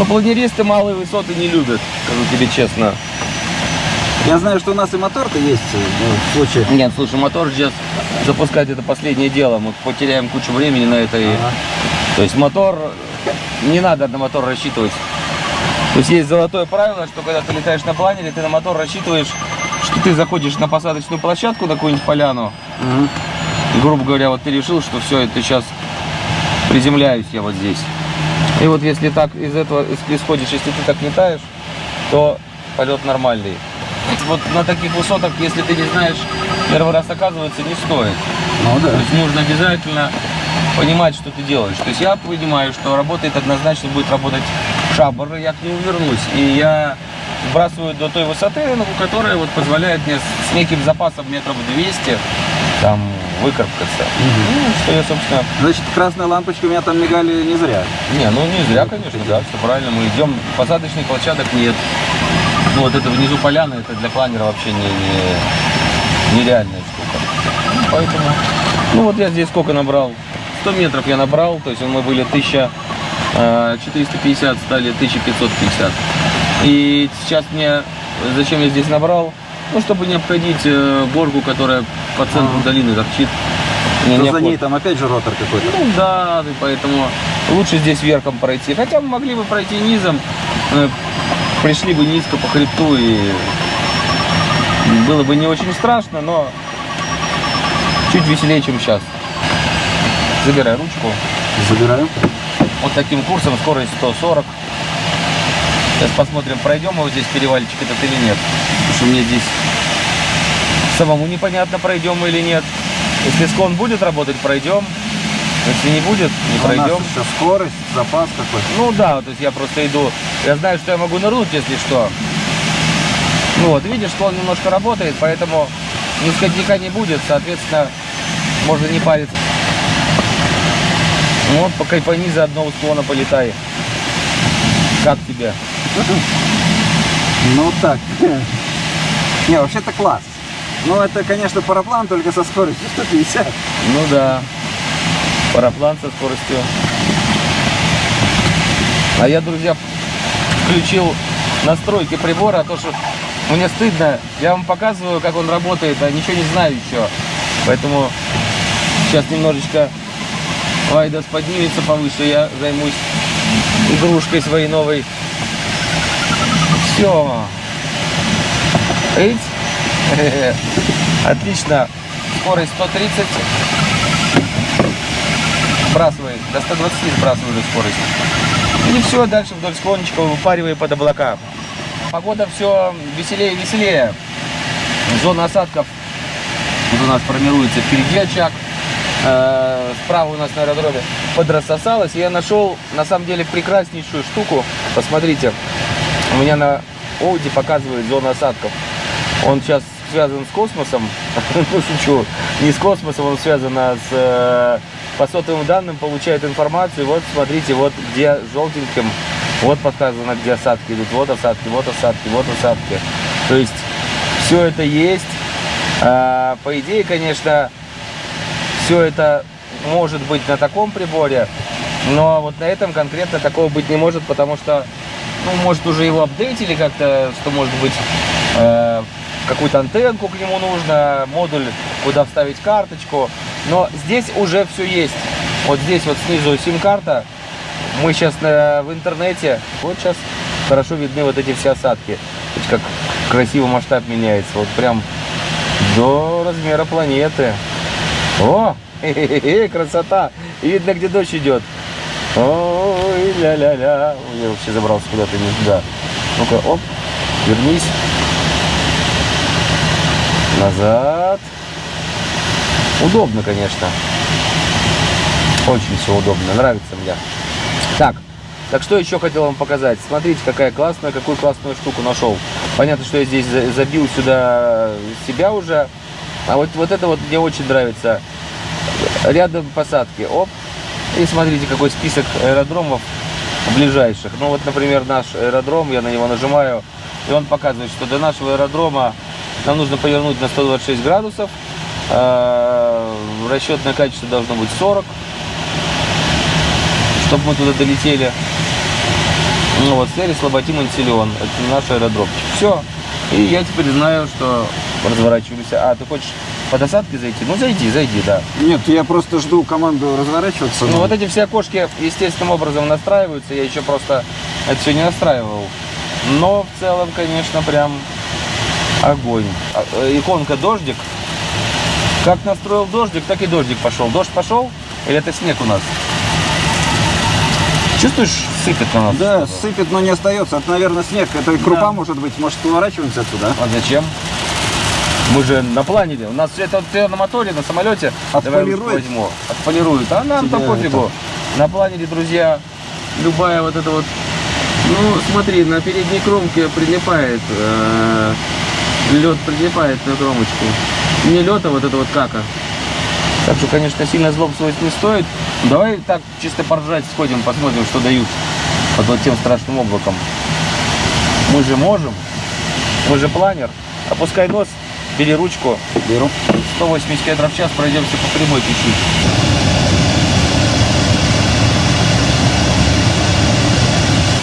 Но планеристы малые высоты не любят, скажу тебе честно. Я знаю, что у нас и мотор-то есть ну, в случае. Нет, слушай, мотор сейчас запускать это последнее дело. Мы потеряем кучу времени на это. и- Ага. То есть мотор, не надо на мотор рассчитывать. То есть есть золотое правило, что когда ты летаешь на планере, ты на мотор рассчитываешь, что ты заходишь на посадочную площадку, на какую-нибудь поляну, Мгм. и, грубо говоря, вот ты решил, что все, это сейчас приземляюсь я вот здесь. И вот если так из этого ис- исходишь, если ты так летаешь, то полет нормальный. Вот на таких высотах, если ты не знаешь, первый раз оказывается, не стоит. Ну да. То есть нужно обязательно понимать, что ты делаешь. То есть я понимаю, что работает однозначно будет работать шабр, я к нему вернусь. И я сбрасываю до той высоты, ну, которая вот позволяет мне с неким запасом метров 200 там выкарабкаться. Ну, что я, собственно, Значит, красная лампочка у меня там мигали не зря. не, ну не зря, конечно, да, все правильно. Мы идем, посадочных площадок нет. Ну вот это внизу поляна, это для планера вообще не, не- нереальная штука. Поэтому, ну вот я здесь сколько набрал? 100 метров я набрал, то есть мы были 1450, стали 1550. И сейчас мне, зачем я здесь набрал? Ну, чтобы не обходить э, горку, которая по центру Ага. долины торчит. Но не за ней там опять же ротор какой-то. Ну да, поэтому лучше здесь верхом пройти. Хотя мы могли бы пройти низом, э, пришли бы низко по хребту и было бы не очень страшно, но чуть веселее, чем сейчас. Забирай ручку. Забираю. Вот таким курсом скорость 140. Сейчас посмотрим, пройдем мы вот здесь перевальчик этот или нет. Что мне здесь самому непонятно, пройдем мы или нет. Если склон будет работать, пройдем. Если не будет, не А У нас пройдем. еще скорость, запас какой. Ну да, то есть я просто иду. Я знаю, что я могу нырнуть, если что. Ну вот, видишь, склон немножко работает, поэтому ни скотника не будет, соответственно, можно не париться. Ну вот, по кайфани заодно у склона полетай. Как тебе? *laughs* Ну так. Не, вообще-то класс. Ну, это, конечно, параплан, только со скоростью 150. Ну да. Параплан со скоростью. А я, друзья, включил настройки прибора, а то что мне стыдно. Я вам показываю, как он работает, а ничего не знаю еще. Поэтому сейчас немножечко Вайдас поднимется повыше, я займусь игрушкой своей новой. Все. Эйт. *laughs* Отлично. Скорость 130. Сбрасывай. До 120 сбрасывай уже скорость. И все, дальше вдоль склончика выпаривай под облака. Погода все веселее и веселее. Зона осадков. Вот у нас формируется впереди очаг. Э, Справа у нас на аэродроме подрассосалось. И я нашел на самом деле прекраснейшую штуку. Посмотрите. У меня на Оуди показывает зону осадков. Он сейчас связан с космосом. *laughs* Ну, шучу. Не с космосом, он связан а с э, по сотовым данным получают информацию. Вот смотрите, вот где желтеньким, вот показано, где осадки идут. Вот осадки, вот осадки, вот осадки. То есть все это есть. А, по идее, конечно, все это может быть на таком приборе, но вот на этом конкретно такого быть не может, потому что, ну, может, уже его апдейтили как-то, что может быть э, какую-то антенку к нему нужно, модуль, куда вставить карточку. Но здесь уже все есть. Вот здесь вот снизу сим-карта. Мы сейчас в интернете. Вот сейчас хорошо видны вот эти все осадки. Как красиво масштаб меняется. Вот прям до размера планеты. О, *laughs* хе-хе-хе, красота. И видно, где дождь идет. Ой, ля-ля-ля. Я вообще забрался куда-то не туда. Ну-ка, оп, вернись. Назад. Удобно, конечно. Очень все удобно, нравится мне. Так, так что еще хотел вам показать. Смотрите, какая классная, какую классную штуку нашел. Понятно, что я здесь за- забил сюда себя уже. А вот, вот это вот мне очень нравится. Рядом посадки. Оп. И смотрите, какой список аэродромов ближайших. Ну вот, например, наш аэродром, я на него нажимаю, и он показывает, что до нашего аэродрома нам нужно повернуть на 126 градусов. А, Расчетное качество должно быть 40, чтобы мы туда долетели. Ну вот, Сери, Слаботим, Антилион. Это наш аэродромчик. Все. И я теперь знаю, что разворачиваемся. А, ты хочешь по досадке зайти? Ну, зайди, зайди, да. Нет, я просто жду команду разворачиваться. Ну, вот эти все окошки естественным образом настраиваются. Я еще просто это все не настраивал. Но в целом, конечно, прям огонь. А, э, Иконка дождик. Как настроил дождик, так и дождик пошел. Дождь пошел? Или это снег у нас? Чувствуешь, сыпет на нас? Да, сыпет, но не остается. Это, наверное, снег. Это крупа, Да. может быть. Может, поворачиваемся отсюда? А зачем? Мы же на планере. У нас это на моторе, на самолете. Отполирует? возьму. Отполирует. А нам-то пофигу. На планере, друзья, любая вот эта вот... Ну, смотри, на передней кромке прилипает. лед прилипает на кромочку. Не лед, а вот это вот кака. Так что, конечно, сильно злобствовать не стоит. Давай так чисто поржать сходим, посмотрим, что дают под вот тем страшным облаком. Мы же можем. Мы же планер. Опускай нос, бери ручку. Беру. 180 км в час пройдемся по прямой чуть-чуть.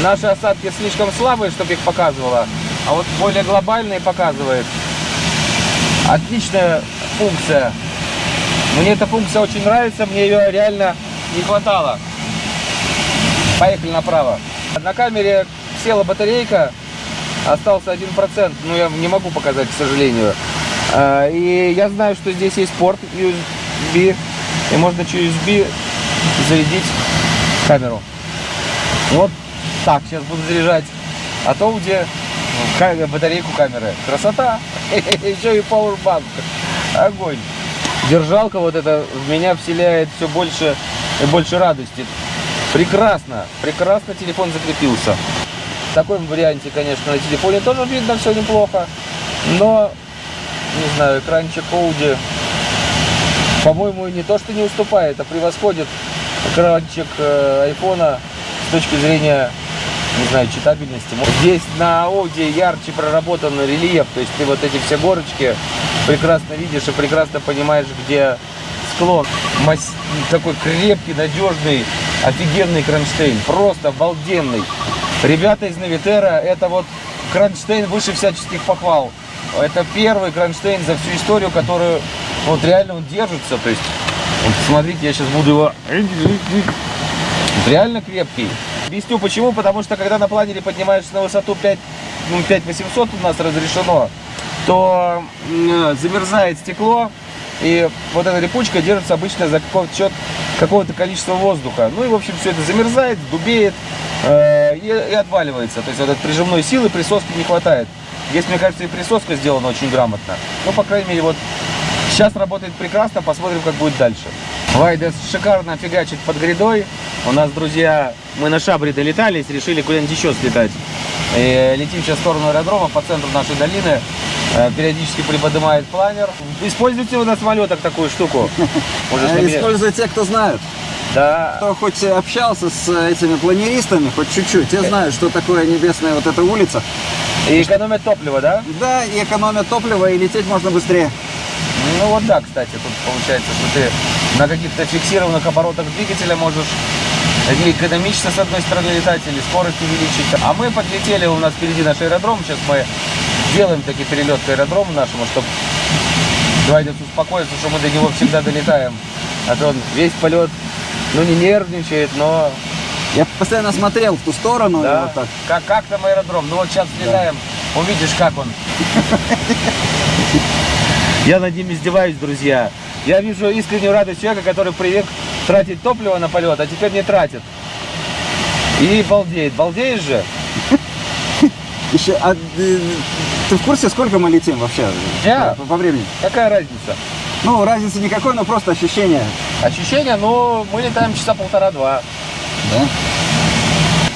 Наши осадки слишком слабые, чтобы их показывало, а вот более глобальные показывает. Отличная функция. Мне эта функция очень нравится, мне ее реально не хватало. Поехали направо. На камере села батарейка, остался 1%, но я не могу показать, к сожалению. А, И я знаю, что здесь есть порт USB, и можно через USB зарядить камеру. Вот так сейчас буду заряжать от Audi ка- батарейку камеры. Красота! *laughs* Еще и Powerbank. Огонь! Держалка вот эта в меня вселяет все больше и больше радости. Прекрасно, прекрасно телефон закрепился. В таком варианте, конечно, на телефоне тоже видно все неплохо. Но, не знаю, экранчик Audi, по-моему, не то, что не уступает, а превосходит экранчик э, айфона с точки зрения, не знаю, читабельности. Здесь на Audi ярче проработан рельеф, то есть ты вот эти все горочки прекрасно видишь и прекрасно понимаешь, где склон. Мас- Такой крепкий, надежный, офигенный кронштейн, просто обалденный. Ребята из Навитера, это вот кронштейн выше всяческих похвал. Это первый кронштейн за всю историю, которую вот реально он держится. То есть, вот смотрите, я сейчас буду его... Реально крепкий. Объясню почему, потому что когда на планере поднимаешься на высоту 5, ну, 5800 у нас разрешено, то м, замерзает стекло, и вот эта липучка держится обычно за какого-то счет какого-то количества воздуха. Ну и, в общем, все это замерзает, дубеет э, и, и отваливается. То есть вот этой прижимной силы присоски не хватает. Здесь, мне кажется, и присоска сделана очень грамотно. Ну, по крайней мере, вот сейчас работает прекрасно, посмотрим, как будет дальше. Вайдес шикарно фигачит под грядой. У нас, друзья, мы на Шабре долетались, решили куда-нибудь еще слетать. И летим сейчас в сторону аэродрома по центру нашей долины. Э, периодически приподнимает планер. Используйте вы на самолетах такую штуку? *laughs* Э, Используют те, кто знают. Да. Кто хоть общался с этими планеристами, хоть чуть-чуть, те знают, что такое небесная вот эта улица. И экономят топливо, да? Да, и экономят топливо, и лететь можно быстрее. Ну вот да, кстати, тут получается, что ты на каких-то фиксированных оборотах двигателя можешь и экономично с одной стороны летать или скорость увеличить. А мы подлетели, у нас впереди наш аэродром, сейчас мы делаем таки перелет к аэродрому нашему, чтобы Вадик успокоиться, что мы до него всегда долетаем. А то он весь полет, ну не нервничает, но Я постоянно смотрел в ту сторону, да, вот так. как, как там аэродром. Ну вот сейчас летаем, увидишь, как он. *laughs* Я над ним издеваюсь, друзья. Я вижу искреннюю радость человека, который привык тратить топливо на полет, а теперь не тратит. И балдеет. Балдеешь же? Еще, а, э, ты в курсе, сколько мы летим вообще? Я? По, по времени? Какая разница? Ну, разницы никакой, но просто ощущение. Ощущение, ну, мы летаем часа полтора-два. Да?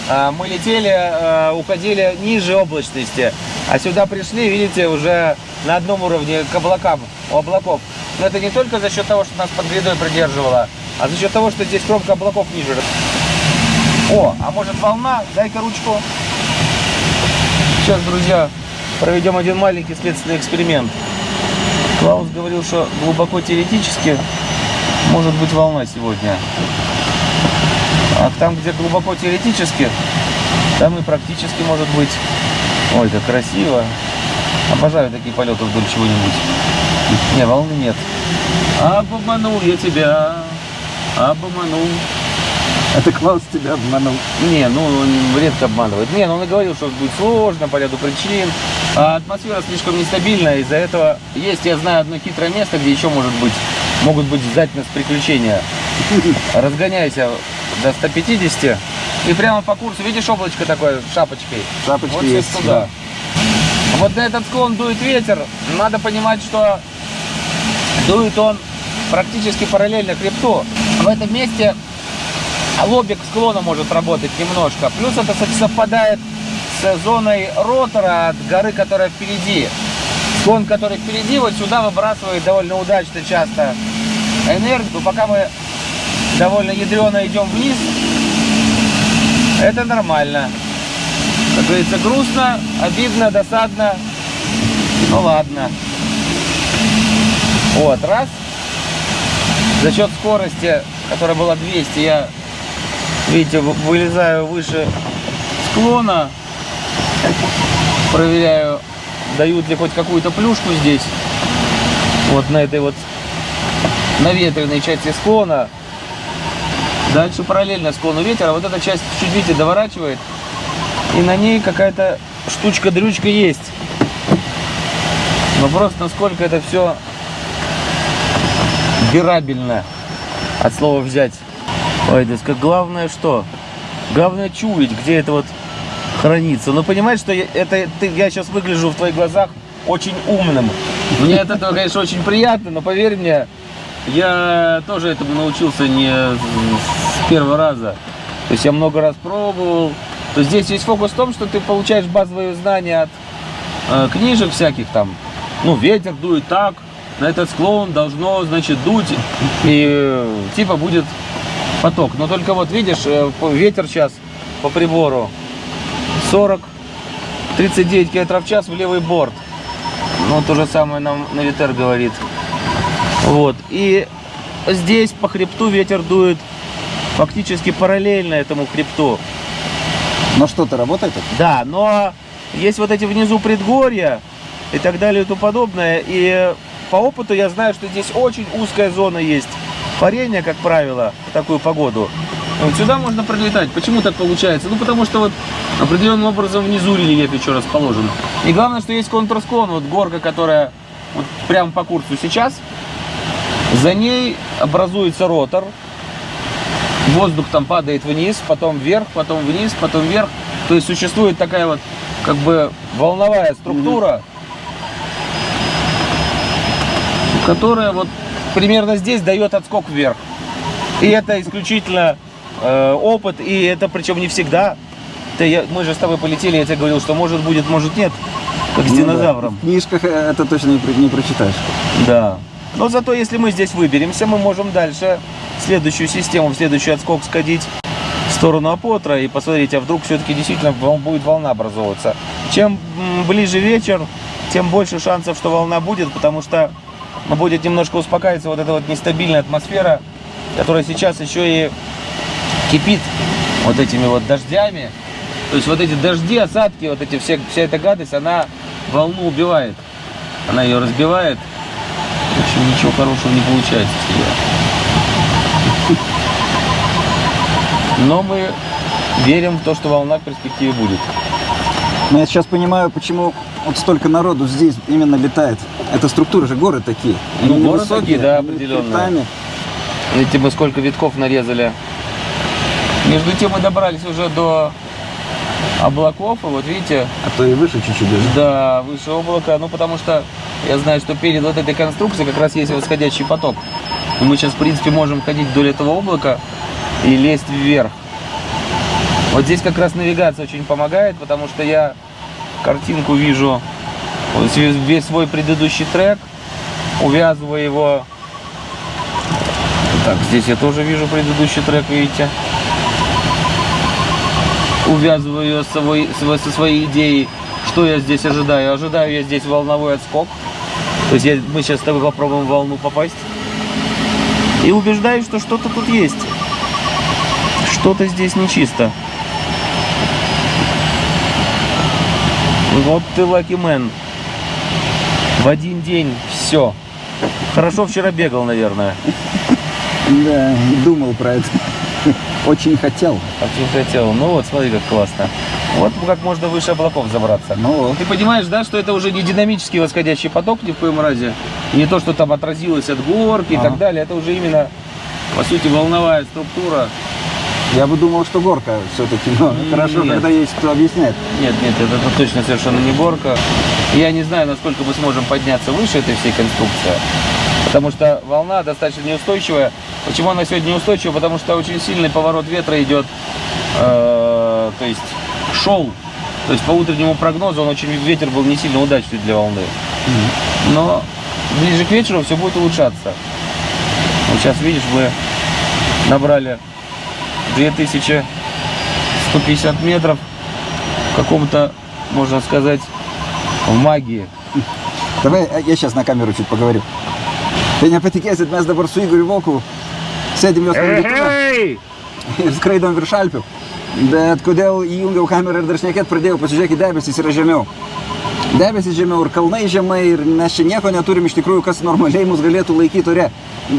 А, Мы летели, э, уходили ниже облачности, а сюда пришли, видите, уже на одном уровне к облакам, у облаков. Но это не только за счет того, что нас под грядой придерживало, а за счет того, что здесь кромка облаков ниже. О, а может волна? Дай-ка ручку. Сейчас, друзья, проведем один маленький следственный эксперимент. Клаус говорил, что глубоко теоретически может быть волна сегодня. А там, где глубоко теоретически, там и практически может быть. Ой, как красиво. Обожаю такие полеты вдоль чего-нибудь. Не, волны нет. Обманул я тебя. Обманул. Это Клаус тебя обманул. Не, ну он редко обманывает. Не, ну он и говорил, что будет сложно по ряду причин. А атмосфера слишком нестабильная, из-за этого есть, я знаю, одно хитрое место, где еще может быть, могут быть нас приключения. Разгоняйся до 150 и прямо по курсу, видишь облачко такое шапочкой? Шапочки вот есть, туда. Вот на этот склон дует ветер, надо понимать, что дует он практически параллельно хребту. В этом месте лобик склона может работать немножко. Плюс это кстати, совпадает с зоной ротора от горы, которая впереди. Склон, который впереди, вот сюда выбрасывает довольно удачно часто энергию. Пока мы довольно ядрено идем вниз, это нормально. Как говорится, грустно, обидно, досадно. Ну ладно. Вот, раз. За счет скорости, которая была 200, я, видите, вы- вылезаю выше склона. Проверяю, дают ли хоть какую-то плюшку здесь. Вот на этой вот наветренной части склона. Дальше параллельно склону ветер, а вот эта часть чуть, видите, доворачивает. И на ней какая-то штучка-дрючка есть. Вопрос, насколько это все бирабельно от слова взять. Как главное что? Главное чуять, где это вот хранится. Ну понимаешь, что я, это ты, я сейчас выгляжу в твоих глазах очень умным. Мне этого, конечно, очень приятно, но поверь мне, я тоже этому научился не с первого раза. То есть я много раз пробовал. То здесь есть фокус в том, что ты получаешь базовые знания от э, книжек всяких там. Ну, ветер дует так, на этот склон должно, значит, дуть, и э, типа будет поток. Но только вот видишь, э, ветер сейчас по прибору 40, 39 км в час в левый борт. Ну, то же самое нам Навитер говорит. Вот. И здесь по хребту ветер дует фактически параллельно этому хребту. Но что-то работает? это? Да, но есть вот эти внизу предгорья и так далее и тому подобное. И по опыту я знаю, что здесь очень узкая зона есть парения, как правило, в такую погоду. Вот сюда можно пролетать. Почему так получается? Ну, потому что вот определенным образом внизу рельеф еще расположен. И главное, что есть контрсклон, вот горка, которая вот прямо по курсу сейчас. За ней образуется ротор. Воздух там падает вниз, потом вверх, потом вниз, потом вверх. То есть существует такая вот как бы волновая структура, которая вот примерно здесь дает отскок вверх. И это исключительно э, опыт, и это причем не всегда. Это я- мы же с тобой полетели, я тебе говорил, что может будет, может нет. как с Ну да, динозавром. В книжках э, это точно не, не прочитаешь. Да. Но зато если мы здесь выберемся, мы можем дальше в следующую систему, в следующий отскок сходить в сторону Апотра и посмотреть, а вдруг все-таки действительно будет волна образовываться. Чем ближе вечер, тем больше шансов, что волна будет, потому что ну, будет немножко успокаиваться вот эта вот нестабильная атмосфера, которая сейчас еще и кипит вот этими вот дождями. То есть вот эти дожди, осадки, вот эти все, вся эта гадость, она волну убивает. Она ее разбивает. В общем, ничего хорошего не получается. Но мы верим в то, что волна в перспективе будет. Но я сейчас понимаю, почему вот столько народу здесь именно летает. Это структура же, горы такие. Ну, Они горы невысокие, такие, да, определенно. Видите, мы сколько витков нарезали. Между тем мы добрались уже до облаков, и вот видите, А то и выше чуть-чуть даже. Да, выше облака, ну потому что я знаю, что перед вот этой конструкцией как раз есть восходящий поток. И мы сейчас, в принципе, можем ходить вдоль этого облака и лезть вверх. Вот здесь как раз навигация очень помогает, потому что я картинку вижу, весь свой предыдущий трек, увязываю его. Так, здесь я тоже вижу предыдущий трек, видите увязываю ее с собой- с- со своей идеей, что я здесь ожидаю. Ожидаю я здесь волновой отскок. То есть я- мы сейчас с тобой попробуем в волну попасть. И убеждаюсь, что что-то тут есть. Что-то здесь нечисто. Вот ты лаки мэн. В один день все. Хорошо вчера бегал, наверное. Да, думал про это. Очень хотел. Очень хотел. Ну вот, смотри, как классно. Вот как можно выше облаков забраться. Ну вот. Ты понимаешь, да, что это уже не динамический восходящий поток ни в коем разе, и не то, что там отразилось от горки и Ага. так далее, это уже именно, по сути, волновая структура. Я бы думал, что горка все-таки, но хорошо, когда есть кто объясняет. Нет, нет, это, это точно совершенно не горка. Я не знаю, насколько мы сможем подняться выше этой всей конструкции, потому что волна достаточно неустойчивая. Почему она сегодня неустойчивая? Потому что очень сильный поворот ветра идет, э, то есть шел. То есть по утреннему прогнозу он очень ветер был не сильно удачный для волны. Но ближе к вечеру все будет улучшаться. Вот сейчас видишь, мы набрали 2150 метров в каком-то, можно сказать, в магии. Давай а, я сейчас на камеру чуть поговорю. Tai nepatikėsit, mes dabar su Igoriu Volku sėdim jos sklandytuve Эй! ir skraidom virš Alpių. Bet kodėl įjungiau kamerą ir dar šnekėt pradėjau, pasižiūrėkit, debesis yra žemiau. Debesis žemiau ir kalnai žemai ir mes čia nieko neturim iš tikrųjų, kas normaliai mus galėtų laikyti ore.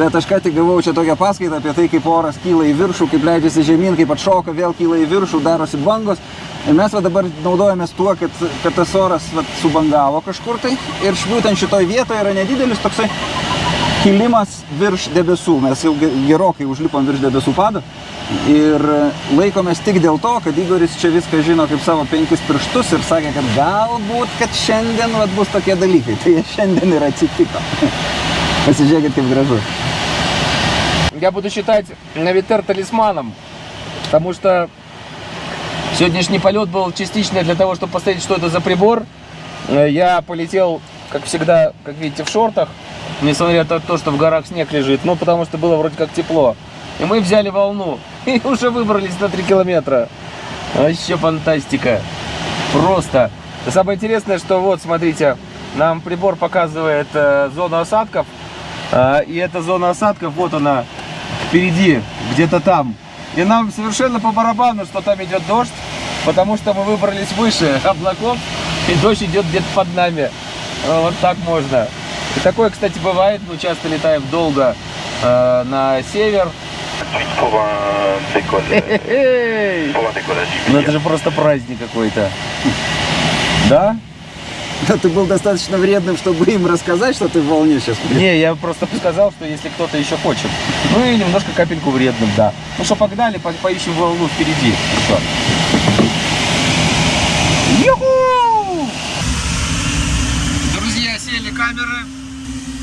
Bet aš ką tik gavau čia tokią paskaitą apie tai, kaip oras kyla į viršų, kaip leidžiasi žemyn, kaip atšoka, vėl kyla į viršų, darosi bangos. Ir mes va dabar naudojamės tuo, kad, kad tas oras va, subangavo kažkur tai. Ir būtent šitoj vietoje yra nedidelis toksai kilimas virš debesų. Mes jau ge- gerokai užlipom virš debesų pado. Ir laikomės tik dėl to, kad Igoris čia viską žino kaip savo penkis pirštus ir sakė, kad galbūt, kad šiandien vat, bus tokie dalykai. Tai jie šiandien ir atsitiko. *laughs* Pasižiūrėkit, kaip gražu. Я буду считать Навитер талисманом, потому что сегодняшний полет был частично для того, чтобы посмотреть, что это за прибор. Э, Я полетел, как всегда, как видите, в шортах, несмотря на то, что в горах снег лежит, ну, потому что было вроде как тепло. И мы взяли волну *laughs* и уже выбрались на 3 километра. Вообще фантастика. Просто. Самое интересное, что вот, смотрите, нам прибор показывает э, зону осадков. А, и эта зона осадков, вот она, впереди, где-то там. И нам совершенно по барабану, что там идет дождь, потому что мы выбрались выше *laughs* облаков, и дождь идет где-то под нами. А, Вот так можно. И такое, кстати, бывает. Мы часто летаем долго э, на север. Ну это же просто праздник какой-то. Да? Да ты был достаточно вредным, чтобы им рассказать, что ты в волне сейчас. Не, я просто сказал, что если кто-то еще хочет. Ну и немножко капельку вредным, да. Ну что, погнали, по- поищем волну впереди. Что? Юху! Друзья, сели камеры.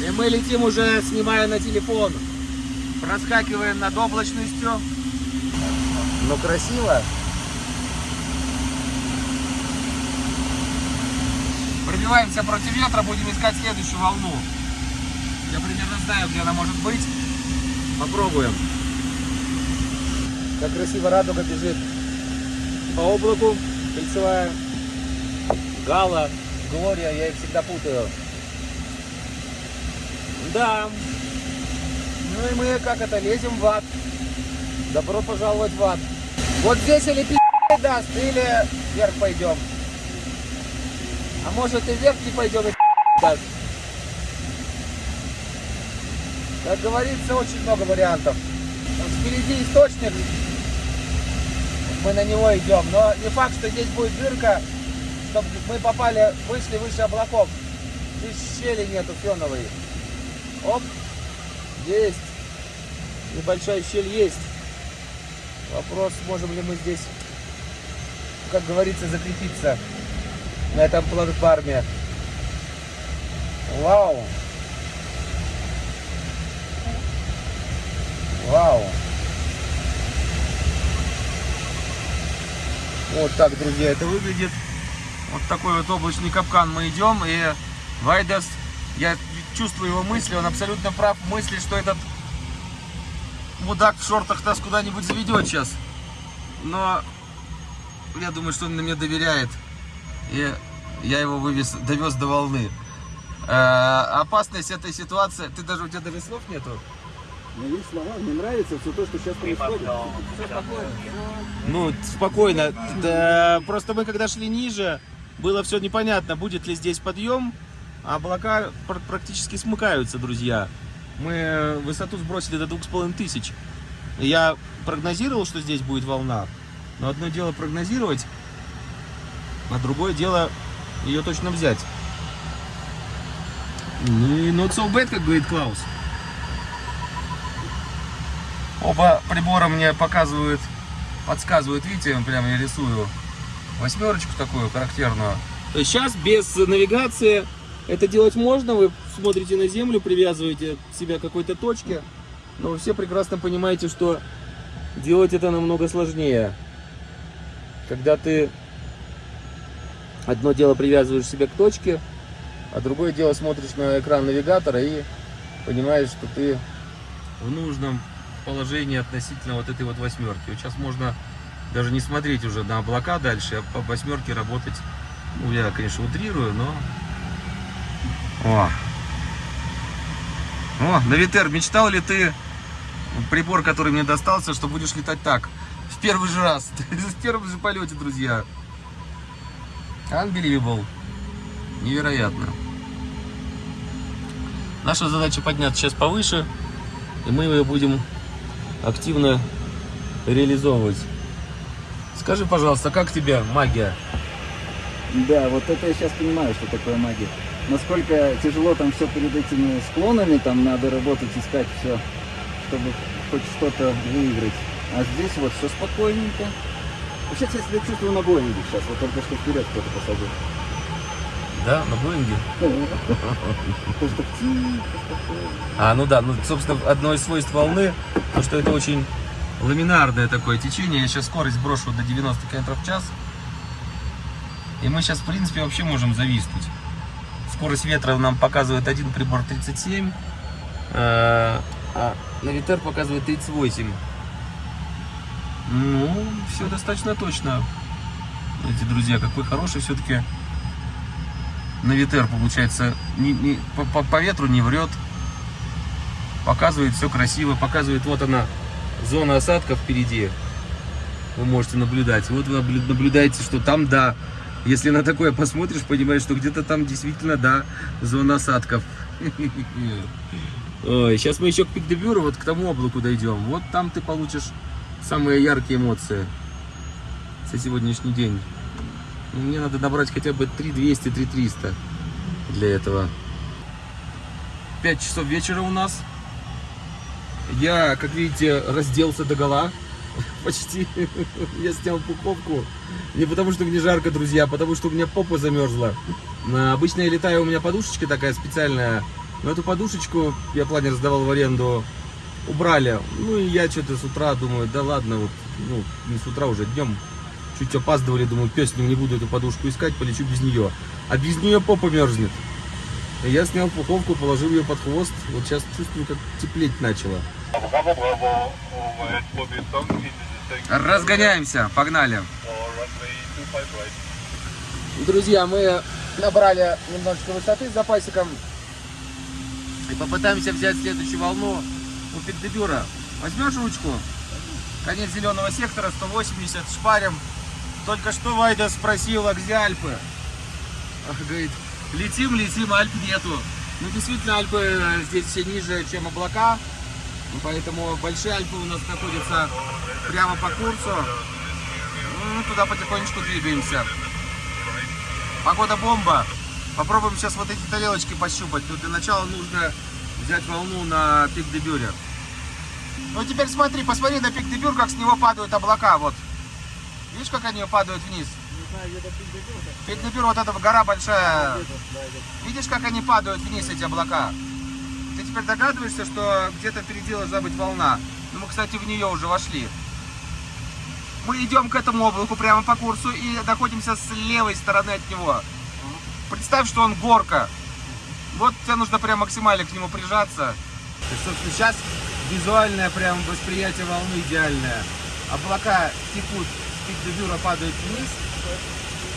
И мы летим уже, снимая на телефон. Проскакиваем над облачностью. Ну, красиво. пробиваемся против ветра, будем искать следующую волну. Я примерно знаю, где она может быть. Попробуем. Как красиво радуга бежит по облаку. Кольцевая. Гала, Глория, я их всегда путаю. Да. Ну и мы, как это, лезем в ад. Добро пожаловать в ад. Вот здесь или пи*** даст, или вверх пойдем. А может и вверх не пойдем и даст. Как говорится, очень много вариантов. Вот впереди источник. Мы на него идем. Но не факт, что здесь будет дырка, чтобы мы попали, вышли выше облаков. Здесь щели нету феновой. Оп. Есть. Небольшая щель есть. Вопрос, можем ли мы здесь, как говорится, закрепиться на этом платформе. Вау. Вау. Вот так, друзья, это выглядит. Вот такой вот облачный капкан мы идем. И Вайдас, я чувствую его мысли, он абсолютно прав в мысли, что этот мудак в шортах нас куда-нибудь заведет сейчас. Но я думаю, что он на меня доверяет. И я его вывез, довез до волны. Э, опасность этой ситуации... Ты даже, у тебя даже слов нету? Но есть слова, мне нравится все то, что сейчас происходит. Ну, спокойно. Да, просто мы когда шли ниже, было все непонятно, будет ли здесь подъем. А облака пр- практически смыкаются, друзья. Мы высоту сбросили до двух с половиной тысяч. Я прогнозировал, что здесь будет волна. Но одно дело прогнозировать, а другое дело ее точно взять. Ну и not so bad, как говорит Клаус. Оба прибора мне показывают, подсказывают, видите, я прямо я рисую восьмерочку такую характерную. Сейчас без навигации это делать можно, вы смотрите на землю, привязываете себя к какой-то точке, но вы все прекрасно понимаете, что делать это намного сложнее. Когда ты одно дело привязываешь себя к точке, а другое дело смотришь на экран навигатора и понимаешь, что ты в нужном положении относительно вот этой вот восьмерки. Сейчас можно даже не смотреть уже на облака дальше, а по восьмерке работать. Ну, я, конечно, утрирую, но... О! О, Навитер, мечтал ли ты прибор, который мне достался, что будешь летать так? В первый же раз, *laughs* в первом же полете, друзья. Unbelievable. Невероятно. Наша задача подняться сейчас повыше, и мы ее будем активно реализовывать. Скажи, пожалуйста, как тебе магия? Да, вот это я сейчас понимаю, что такое магия. Насколько тяжело там все перед этими склонами, там надо работать, искать все, чтобы хоть что-то выиграть. А здесь вот все спокойненько. Вообще, я себя чувствую на Боинге сейчас, вот только что вперед кто-то посадил. Да, на Боинге? Так. А, ну да, ну, собственно, одно из свойств волны, то, что это очень ламинарное такое течение. Я сейчас скорость брошу до 90 км в час. И мы сейчас, в принципе, вообще можем зависнуть. Скорость ветра нам показывает один прибор 37, э, а навитер показывает 38. Ну, все достаточно точно. Эти друзья, какой хороший все-таки навитер получается. Не, не- по, по- по ветру не врет. Показывает все красиво. Показывает, вот она, зона осадка впереди. Вы можете наблюдать. Вот вы наблю- наблюдаете, что там, да, если на такое посмотришь, понимаешь, что где-то там действительно, да, зона осадков. *laughs* Ой, сейчас мы еще к Пикдебюру, вот к тому облаку дойдем. Вот там ты получишь самые яркие эмоции за сегодняшний день. Ну, Мне надо набрать хотя бы 3200, 3300 для этого. 5 часов вечера у нас. Я, как видите, разделся до гола. *laughs* Почти. Я снял пуховку. Не потому, что мне жарко, друзья, а потому, что у меня попа замерзла. А, Обычно я летаю, у меня подушечка такая специальная. Но эту подушечку, я планер сдавал в аренду, убрали. Ну и я что-то с утра думаю, да ладно, вот, ну, не с утра уже, днем Чуть опаздывали, думаю, пес не буду эту подушку искать, полечу без нее. А без нее попа мерзнет. Я снял пуховку, положил ее под хвост. Вот сейчас чувствую, как теплеть начало. Разгоняемся, погнали. runway 25 right. Друзья, мы набрали немножечко высоты с запасиком и попытаемся взять следующую волну у Пикдебюра. Возьмешь ручку? Конец зеленого сектора, 180, шпарим. Только что Вайда спросил, а где Альпы? Говорит, летим, летим, Альп нету. Ну, действительно, Альпы э, здесь все ниже, чем облака. Поэтому большие Альпы у нас находятся прямо по курсу. Ну, туда потихонечку двигаемся. Погода бомба. Попробуем сейчас вот эти тарелочки пощупать. Тут для начала нужно взять волну на пик дебюре. Ну теперь смотри, посмотри на пик дебюр, как с него падают облака. Вот. Видишь, как они падают вниз? Пик дебюр, вот эта гора большая. Видишь, как они падают вниз, эти облака? Ты теперь догадываешься, что где-то впереди должна быть волна. Ну, мы, кстати, в нее уже вошли. Мы идем к этому облаку прямо по курсу и находимся с левой стороны от него. Представь, что он горка. Вот тебе нужно прям максимально к нему прижаться. И, собственно, сейчас визуальное прям восприятие волны идеальное. Облака текут, пик дебюра падают вниз,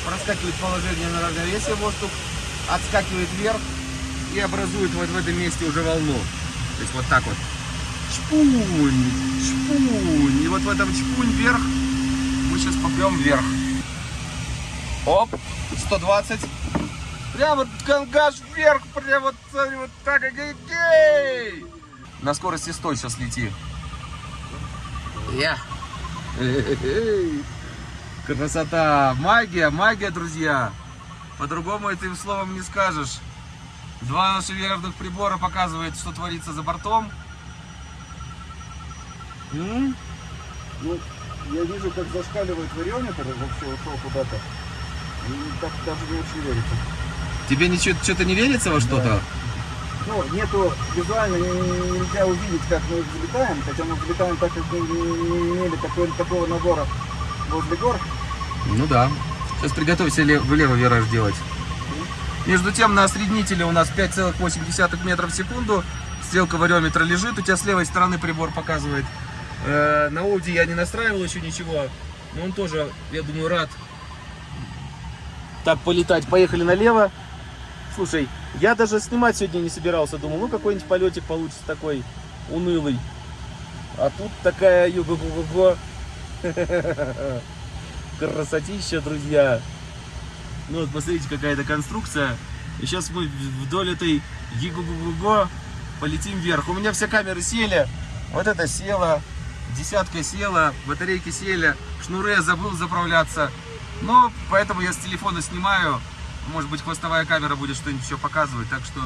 проскакивает положение на равновесие воздух, отскакивает вверх и образует вот в этом месте уже волну. То есть вот так вот. Чпунь, чпунь. И вот в этом чпунь вверх мы сейчас попрем вверх. Оп, 120. Прямо гангаж вверх, прямо вот, вот так, гей! На скорости 100 сейчас лети. Я. Красота, магия, магия, друзья. По-другому этим словом не скажешь. Два наших верхних прибора показывают, что творится за бортом. М? Ну, я вижу, как зашкаливает вариометр, вообще ушел куда-то. И так даже не очень верится. Тебе ничего, что-то не верится во что-то? Ну, нету, визуально не- нельзя увидеть, как мы взлетаем, хотя мы взлетаем так, как мы не, имели такой, такого набора возле гор. Ну да. Сейчас приготовься ле- влево вираж делать. Между тем на осреднителе у нас 5,8 метров в секунду. Стрелка вариометра лежит. У тебя с левой стороны прибор показывает. Э, на Ауди я не настраивал еще ничего. Но он тоже, я думаю, рад. Так, полетать. Поехали налево. Слушай, я даже снимать сегодня не собирался. Думал, ну какой-нибудь полетик получится такой унылый. А тут такая юго-го-го. *laughs* Красотища, друзья. Ну вот посмотрите, какая это конструкция. И сейчас мы вдоль этой гигу полетим вверх. У меня все камеры сели. Вот это села. Десятка села. Батарейки сели. Шнуры я забыл заправляться. Но поэтому я с телефона снимаю. Может быть, хвостовая камера будет что-нибудь еще показывать. Так что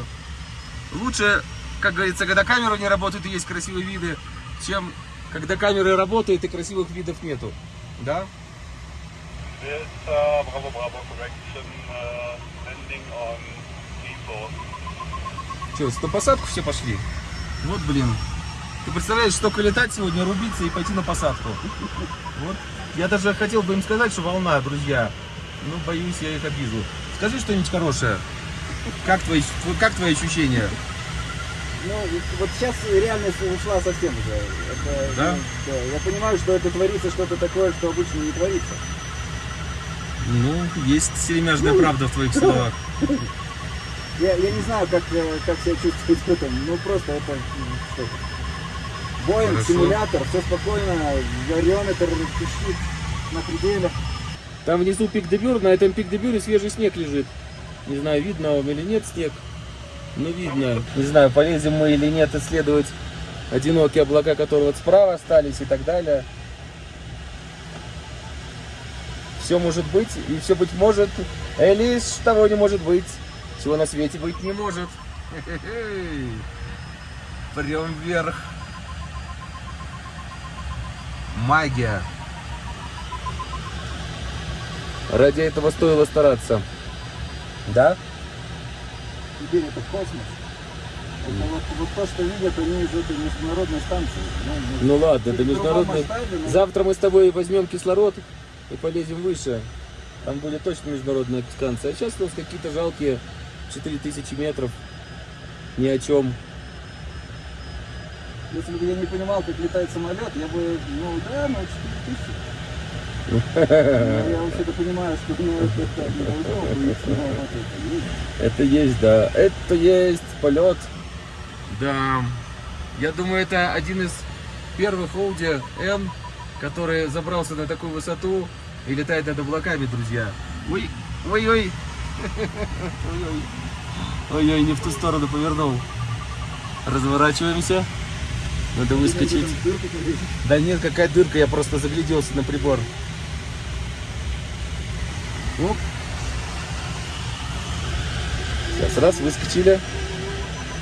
лучше, как говорится, когда камера не работает и есть красивые виды, чем когда камеры работают и красивых видов нету. Да? This uh, Bravo, Bravo correction, uh, landing on T4. Че, на посадку все пошли? Вот, блин. Ты представляешь, столько летать сегодня, рубиться и пойти на посадку. Вот. Я даже хотел бы им сказать, что волна, друзья. Ну, боюсь, я их обижу. Скажи что-нибудь хорошее. Как твои, как твои ощущения? Ну, вот- вот сейчас реальность ушла совсем уже. Это, Да? ну, да, Я понимаю, что это творится что-то такое, что обычно не творится. Ну, есть серемяжная Ну. правда в твоих словах. *laughs* Я, я не знаю, как, э, как себя чувствовать в этом. Ну, просто это... это. Боинг, Хорошо. симулятор, все спокойно, вариометр пищит на пределе. Там внизу пик дебюр, на этом пик дебюре свежий снег лежит. Не знаю, видно вам или нет снег. Ну, видно. Не знаю, полезем мы или нет исследовать одинокие облака, которые вот справа остались и так далее. Все может быть, и все быть может, и лишь того не может быть, чего на свете быть не может. *laughs* Прям вверх. Магия. Ради этого стоило стараться. Да? Теперь это космос. Это вот, вот то, что видят они из этой международной станции. Ну, Ну ладно, это международный. масштабе, но- Завтра мы с тобой возьмем кислород и полезем выше. Там будет точно международная станция. А сейчас у нас какие-то жалкие 4000 метров. Ни о чем. Если бы я не понимал, как летает самолет, я бы, ну да, ну 4000. Но Я вообще-то понимаю, что ну, это не должно но. Это есть, да. Это есть полет. Да. Я думаю, это один из первых Audi N, который забрался на такую высоту и летает над облаками, друзья. Ой, ой, ой. Ой-ой. *laughs* Ой-ой, не в ту сторону повернул. Разворачиваемся. Надо выскочить. Да нет, какая дырка, я просто загляделся на прибор. Оп. Сейчас раз, выскочили.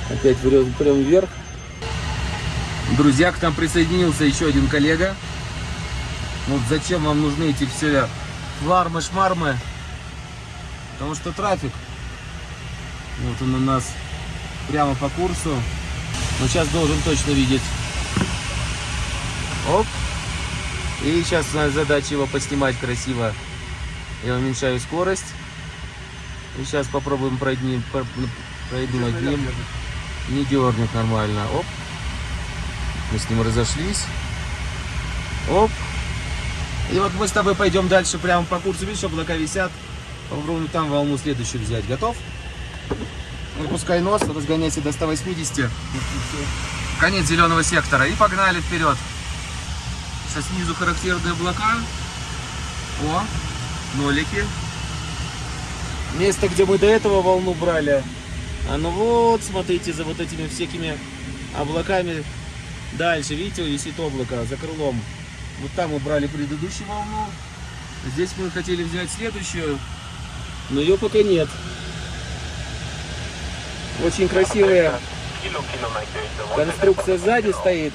Опять прям вверх. Друзья, к нам присоединился еще один коллега. Вот зачем вам нужны эти все флармы-шмармы? Потому что трафик. Вот он у нас прямо по курсу. Но сейчас должен точно видеть. Оп. И сейчас у нас задача его поснимать красиво. Я уменьшаю скорость. И сейчас попробуем пройти, пройду над ним. Не дернет нормально. Оп. Мы с ним разошлись. Оп. И вот мы с тобой пойдем дальше прямо по курсу. Видишь, облака висят. Попробуем там волну следующую взять. Готов? Выпускай нос, разгоняйся до 180. Конец зеленого сектора. И погнали вперед. Сейчас снизу характерные облака. О, нолики. Место, где мы до этого волну брали. А ну вот, смотрите, за вот этими всякими облаками. Дальше, видите, висит облако за крылом. Вот там мы брали предыдущую волну. Здесь мы хотели взять следующую, но ее пока нет. Очень красивая конструкция сзади стоит.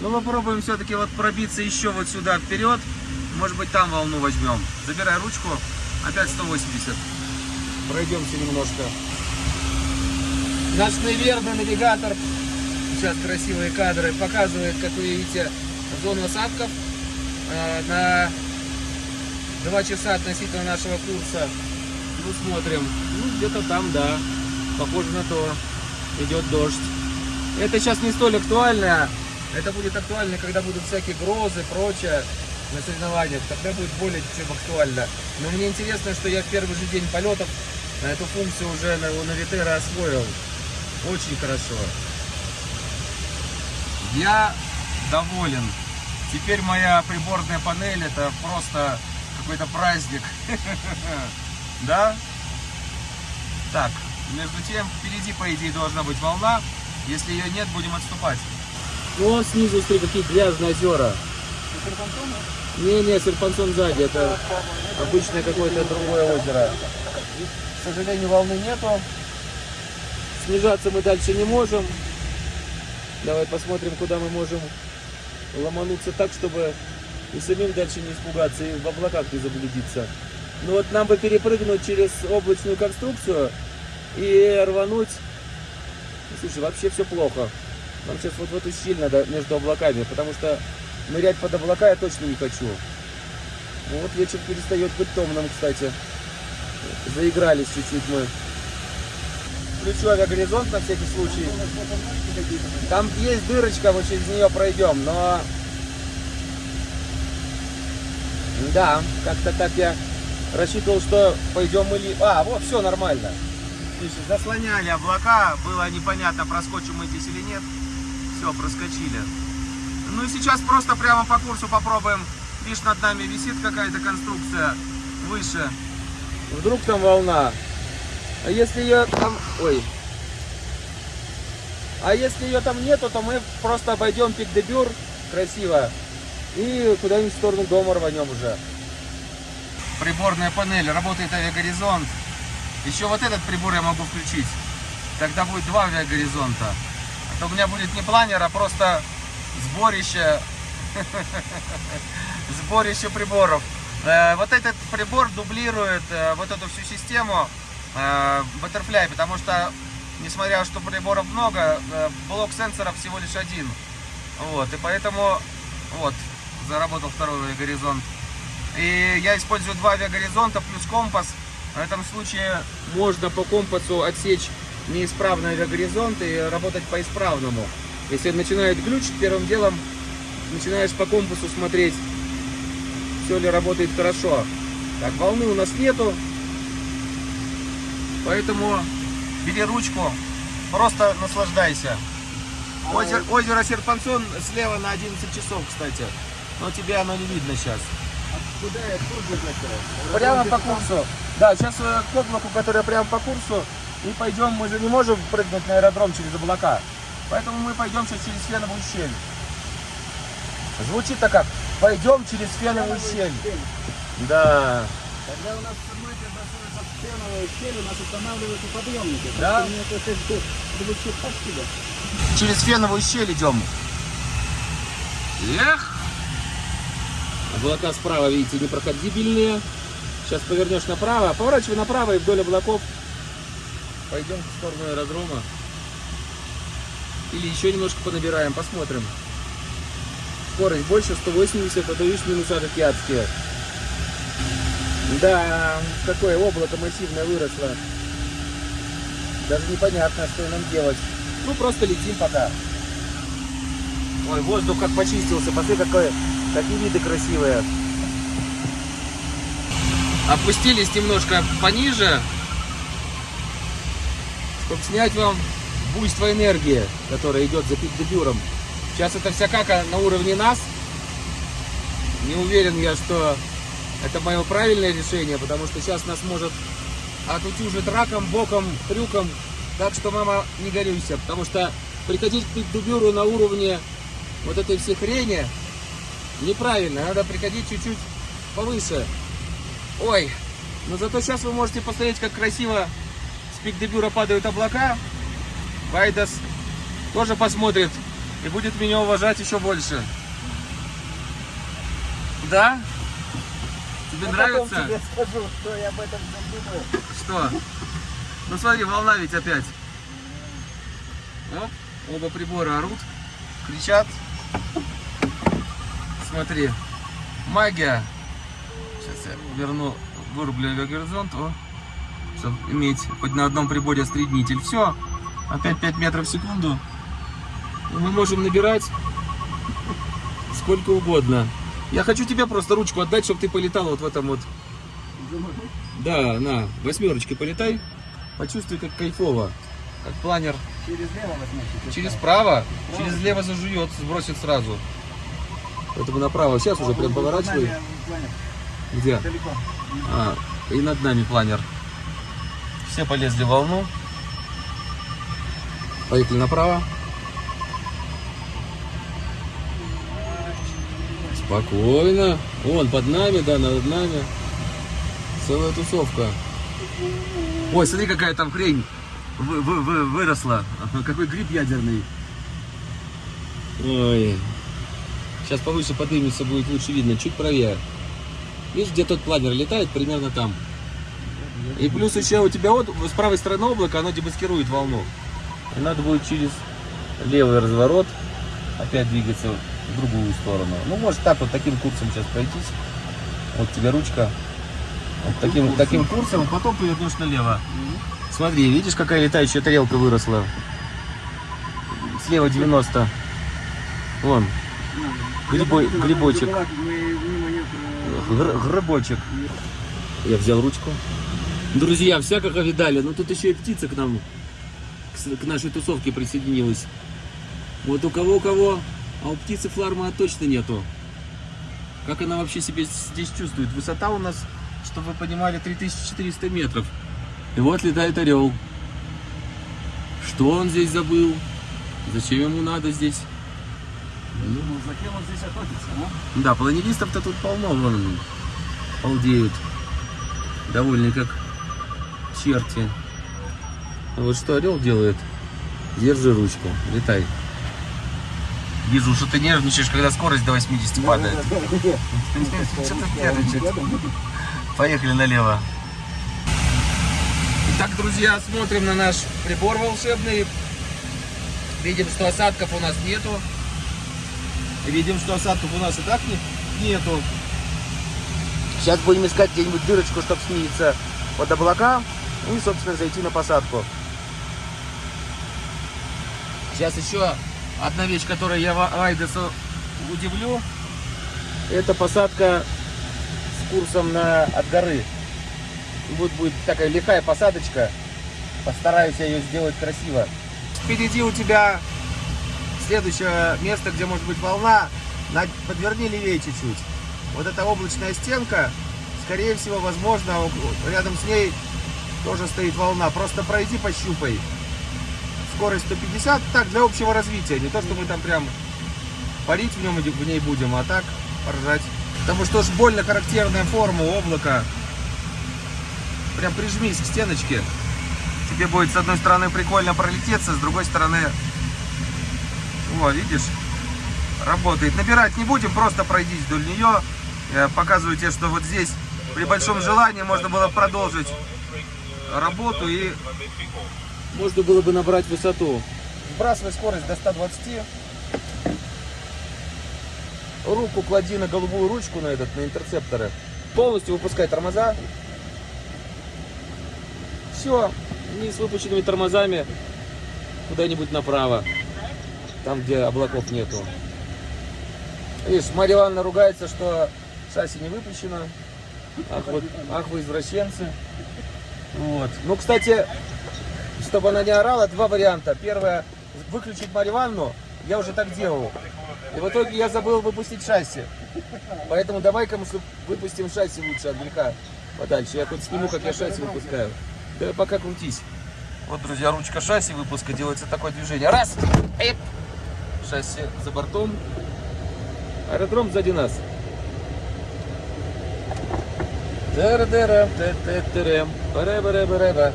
Но попробуем все-таки вот пробиться еще вот сюда вперед. Может быть там волну возьмем. Забирай ручку. Опять 180. Пройдемся немножко. Наш наверное навигатор. Сейчас красивые кадры. Показывает, как вы видите, зону осадков. Э, На 2 часа относительно нашего курса. Ну, смотрим. Ну, где-то там, да. Похоже на то. Идет дождь. Это сейчас не столь актуально. Это будет актуально, когда будут всякие грозы, прочее на соревнованиях. Тогда будет более чем актуально. Но мне интересно, что я в первый же день полетов на эту функцию уже на, у Навитера освоил. Очень хорошо. Я доволен. Теперь моя приборная панель это просто какой-то праздник. *laughs* Да? Так, между тем, впереди, по идее, должна быть волна. Если ее нет, будем отступать. Ну, снизу, смотри, какие грязные озера. Не-не, серпансон сзади, это обычное какое-то другое озеро. К сожалению, волны нету. Снижаться мы дальше не можем. Давай посмотрим, куда мы можем ломануться так, чтобы и самим дальше не испугаться, и в облаках не заблудиться. Ну вот нам бы перепрыгнуть через облачную конструкцию и рвануть. Ну, Слушай, вообще все плохо. Нам сейчас вот в эту щель надо между облаками, потому что нырять под облака я точно не хочу. Вот вечер перестает быть томным, кстати. Заигрались чуть-чуть мы. Включу авиагоризонт на всякий случай. Там есть дырочка, мы через нее пройдем, но... Да, как-то так я рассчитывал, что пойдем мы... ли- А, вот, все нормально. Слушай, заслоняли облака, было непонятно, проскочим мы здесь или нет. Все, проскочили. Ну и сейчас просто прямо по курсу попробуем. Видишь, над нами висит какая-то конструкция выше. Вдруг там волна. А если ее там... Ой. А если ее там нету, то мы просто обойдем пик де Бюр красиво. И куда-нибудь в сторону дома рванем уже. Приборная панель, работает авиагоризонт. Еще вот этот прибор я могу включить. Тогда будет два авиагоризонта. А то у меня будет не планер, а просто сборище, *laughs* сборище приборов. Э, Вот этот прибор дублирует э, вот эту всю систему э, Butterfly, потому что, несмотря что приборов много, э, блок сенсоров всего лишь один. Вот, и поэтому, вот, заработал второй горизонт. И я использую два авиагоризонта плюс компас. В этом случае можно по компасу отсечь неисправный авиагоризонт и работать по исправному. Если начинает глючить, первым делом начинаешь по компасу смотреть, все ли работает хорошо. Так, волны у нас нету, поэтому бери ручку, просто наслаждайся. Озеро, озеро Серпансон слева на 11 часов, кстати. Но тебе оно не видно сейчас. Прямо по курсу. Да, сейчас э, к облаку, которое прямо по курсу. И пойдем, мы же не можем прыгнуть на аэродром через облака. Поэтому мы пойдем сейчас через феновую щель. Звучит-то как? Пойдем через феновую щель. Да. Когда у нас щель, у нас устанавливаются подъемники. Да? Через феновую щель идем. Эх! Облака справа, видите, непроходибельные. Сейчас повернешь направо. Поворачивай направо и вдоль облаков. Пойдем в сторону аэродрома. Или еще немножко понабираем, посмотрим. Скорость больше 180, а то видишь минуса такие адские. Да, какое облако массивное выросло. Даже непонятно, что нам делать. Ну, просто летим пока. Ой, воздух как почистился. Посмотри, какое, какие виды красивые. Опустились немножко пониже, чтобы снять вам буйство энергии, которая идет за пик-дебюром. Сейчас это вся кака на уровне нас. Не уверен я, что это мое правильное решение, потому что сейчас нас может отутюжить раком, боком, трюком. Так что, мама, не горюйся, потому что приходить к пик-дебюру на уровне вот этой всей хрени неправильно. Надо приходить чуть-чуть повыше. Ой, но зато сейчас вы можете посмотреть, как красиво с пик-дебюра падают облака. Вайдас тоже посмотрит и будет меня уважать еще больше. Да? Тебе нравится? Я скажу, что я об этом думаю. Что? Ну смотри, волна ведь опять. Оп, оба прибора орут, кричат. Смотри, магия. Сейчас я верну, вырублю авиагоризонт, о, чтобы иметь хоть на одном приборе среднитель. Все, опять 5 метров в секунду. Мы можем набирать сколько угодно. Я хочу тебе просто ручку отдать, чтобы ты полетал вот в этом вот. Да, на, восьмерочкой полетай. Почувствуй, как кайфово. Как планер Через лево возьмешь. через право, через лево зажует, сбросит сразу. Поэтому направо. Сейчас уже прям поворачивай. Где? Далеко. А, и над нами планер. Все полезли в волну. Поехали направо. Спокойно. Вон, под нами, да, над нами. Целая тусовка. Ой, смотри, какая там хрень вы- вы- вы- выросла. Какой гриб ядерный. Ой. Сейчас повыше поднимется, будет лучше видно. Чуть правее. Видишь, где тот планер летает, примерно там. И плюс еще у тебя вот с правой стороны облака, оно демаскирует волну. И надо будет через левый разворот опять двигаться в другую сторону. Ну, может так вот таким курсом сейчас пройтись. Вот тебе ручка. Вот таким, таким курсом, а потом повернешь налево. Смотри, видишь, какая летающая тарелка выросла? Слева 90. Вон, Грибой- грибочек. Гр- грибочек. Я взял ручку. Друзья, всякого видали. Но тут еще и птица к нам, к, нашей тусовке присоединилась. Вот у кого у кого, а у птицы фларма точно нету. Как она вообще себя здесь чувствует? Высота у нас, чтобы вы понимали, 3400 метров. И вот летает орел. Что он здесь забыл? Зачем ему надо здесь? Ну, зачем он здесь охотится, ну? Да, планеристов-то тут полно, вон, полдеют. Довольны как черти. А вот что орел делает? Держи ручку, летай. Вижу, что ты нервничаешь, когда скорость до 80 падает. Что ты нервничаешь? Поехали налево. Итак, друзья, смотрим на наш прибор волшебный. Видим, что осадков у нас нету. Видим, что осадков у нас и так не- нету. Сейчас будем искать где-нибудь дырочку, чтобы снизиться под облака и, собственно, зайти на посадку. Сейчас еще одна вещь, которую я Айдесу удивлю. Это посадка с курсом на от горы. Вот будет такая лихая посадочка. Постараюсь ее сделать красиво. Впереди у тебя следующее место, где может быть волна. На- Подверни левее чуть-чуть. Вот эта облачная стенка, скорее всего, возможно, рядом с ней тоже стоит волна. Просто пройди, пощупай. Скорость 150, так, для общего развития. Не то, что мы там прям парить в, нем, в ней будем, а так поржать. Потому что уж больно характерная форма облака. Прям прижмись к стеночке. Тебе будет с одной стороны прикольно пролететься, с другой стороны... О, видишь? Работает. Набирать не будем, просто пройдись вдоль нее. Я показываю тебе, что вот здесь при большом желании можно было продолжить работу и можно было бы набрать высоту. Сбрасывай скорость до 120. Руку клади на голубую ручку на этот, на интерцепторы. Полностью выпускай тормоза. Все, не с выпущенными тормозами куда-нибудь направо. Там, где облаков нету. Видишь, Марья Ивановна ругается, что шасси не выпущено. Ах, вот, ах вы извращенцы. Вот. Ну, кстати, чтобы она не орала, два варианта. Первое, выключить Марью я уже так делал. И в итоге я забыл выпустить шасси. Поэтому давай-ка мы выпустим шасси лучше от греха подальше. Я хоть сниму, как я шасси выпускаю. Да пока крутись. Вот, друзья, ручка шасси выпуска делается такое движение. Раз! Эп! Шасси за бортом. Аэродром сзади нас. Дера-дера, те-те-терем, баре-баре-баре-ба.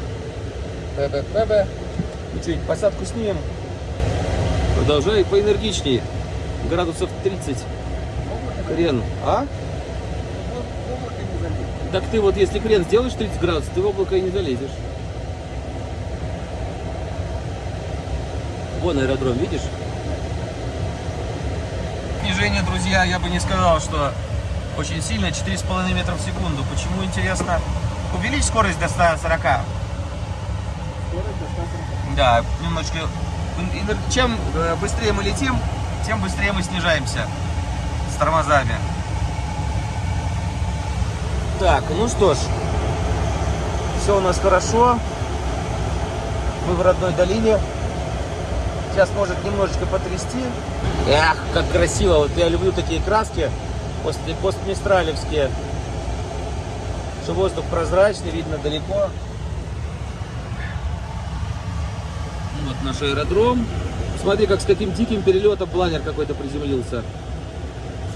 Ну что, посадку снимем? Продолжай поэнергичнее. Градусов 30. Крен. А? Так ты вот если крен сделаешь 30 градусов, ты в облако и не залезешь. Вон аэродром, видишь? Снижение, друзья, я бы не сказал, что очень сильно, 4,5 метра в секунду. Почему, интересно? Увеличь скорость до 140. Да, немножко. Чем э, быстрее мы летим, тем быстрее мы снижаемся с тормозами. Так, ну что ж, все у нас хорошо. Мы в родной долине. Сейчас может немножечко потрясти. Эх, как красиво. Вот я люблю такие краски после постмистралевские. Что воздух прозрачный, видно далеко. Наш аэродром. Смотри, как с каким диким перелетом планер какой-то приземлился.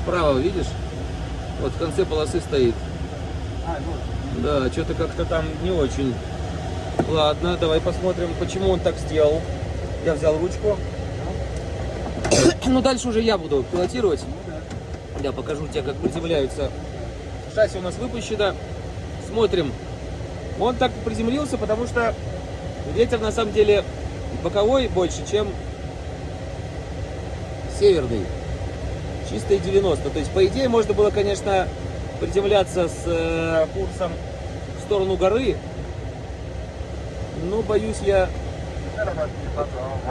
Справа, видишь? Вот в конце полосы стоит. Да, что-то как-то там не очень. Ладно, давай посмотрим, почему он так сделал. Я взял ручку. Ну, дальше уже я буду пилотировать. Я покажу тебе, как приземляются. Шасси у нас выпущено. Смотрим. Он так приземлился, потому что ветер на самом деле боковой больше, чем северный. Чистые 90. То есть, по идее, можно было, конечно, приземляться с э, курсом в сторону горы. Но, боюсь, я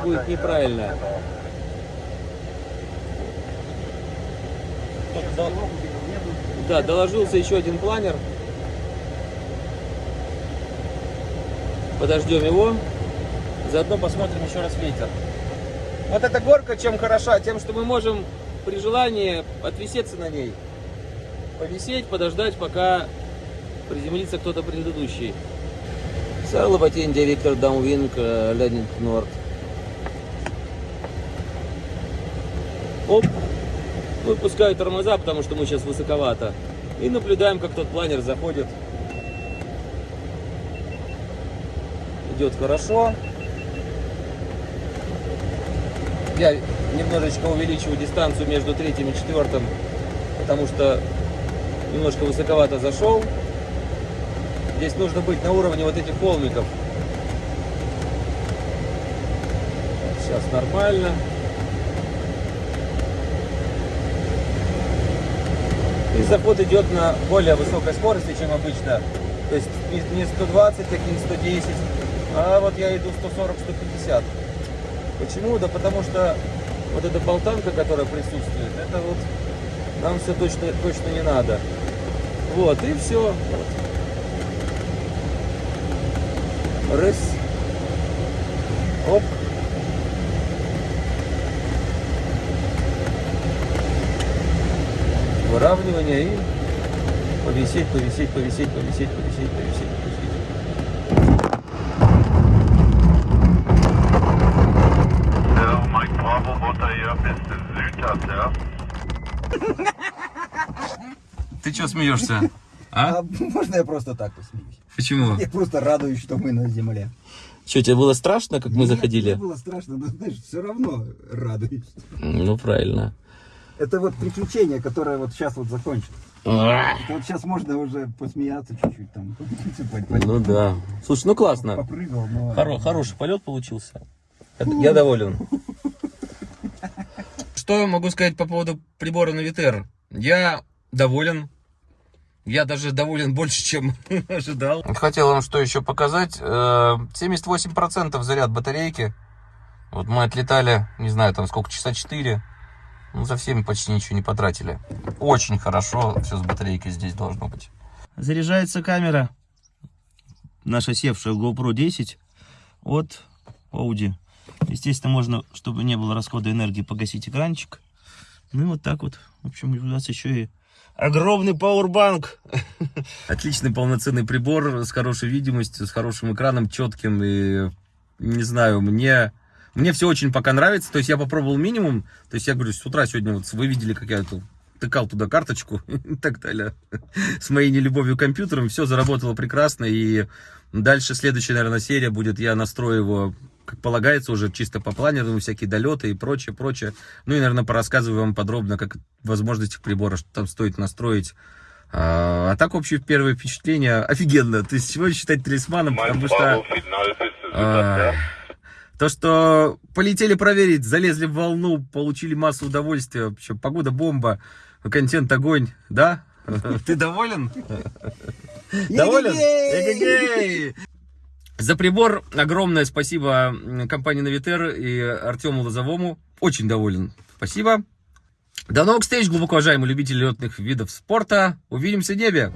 будет неправильно. Да, доложился еще один планер. Подождем его. Заодно посмотрим еще раз ветер. Вот эта горка чем хороша? Тем, что мы можем при желании отвисеться на ней. Повисеть, подождать, пока приземлится кто-то предыдущий. Сарлова India, Victor downwind, landing north. Оп. Выпускаю тормоза, потому что мы сейчас высоковато. И наблюдаем, как тот планер заходит. Идет хорошо. Я немножечко увеличиваю дистанцию между третьим и четвертым, потому что немножко высоковато зашел. Здесь нужно быть на уровне вот этих холмиков. Сейчас нормально. И заход идет на более высокой скорости, чем обычно. То есть не- не 120, как и не 110, а вот я иду 140-150. Почему? Да потому что вот эта болтанка, которая присутствует, это вот нам все точно, точно не надо. Вот, и все. Рыс. Оп. Выравнивание и повисеть, повисеть, повисеть, повисеть, повисеть, повисеть. Смеешься? А? А можно я просто так посмеюсь? Почему? Я просто радуюсь, что мы на земле. Что, тебе было страшно, как мы Нет, заходили? мне было страшно, но знаешь, все равно радуюсь. Ну, правильно. Это вот приключение, которое вот сейчас вот закончится. Это вот сейчас можно уже посмеяться чуть-чуть там. Ну да. Слушай, ну классно. Попрыгал, но... Хоро- хороший полет получился. Я доволен. Что я могу сказать по поводу прибора Навитер? Я доволен. Я даже доволен больше, чем *laughs* ожидал. Хотел вам что еще показать. Э, 78% заряд батарейки. Вот мы отлетали, не знаю, там сколько, часа 4. Ну, за всеми почти ничего не потратили. Очень хорошо все с батарейкой здесь должно быть. Заряжается камера. Наша севшая GoPro 10 от Audi. Естественно, можно, чтобы не было расхода энергии, погасить экранчик. Ну и вот так вот. В общем, у нас еще и огромный пауэрбанк. Отличный полноценный прибор с хорошей видимостью, с хорошим экраном, четким. И не знаю, мне, мне все очень пока нравится. То есть я попробовал минимум. То есть я говорю, с утра сегодня вот вы видели, как я тут тыкал туда карточку *laughs* и так далее. С моей нелюбовью к компьютерам все заработало прекрасно. И дальше следующая, наверное, серия будет, я настрою его как полагается, уже чисто по планеру, всякие долеты и прочее, прочее. Ну и, наверное, порассказываю вам подробно, как возможности прибора, что там стоит настроить. А, а так, общее первое впечатление офигенно. То есть, чего считать талисманом, потому что... А. То, что полетели проверить, залезли в волну, получили массу удовольствия. Вообще, погода бомба, контент огонь, да? Ты доволен? Доволен? За прибор огромное спасибо компании Навитер и Артему Лозовому. Очень доволен. Спасибо. До новых встреч, глубоко уважаемые любители летных видов спорта. Увидимся в небе.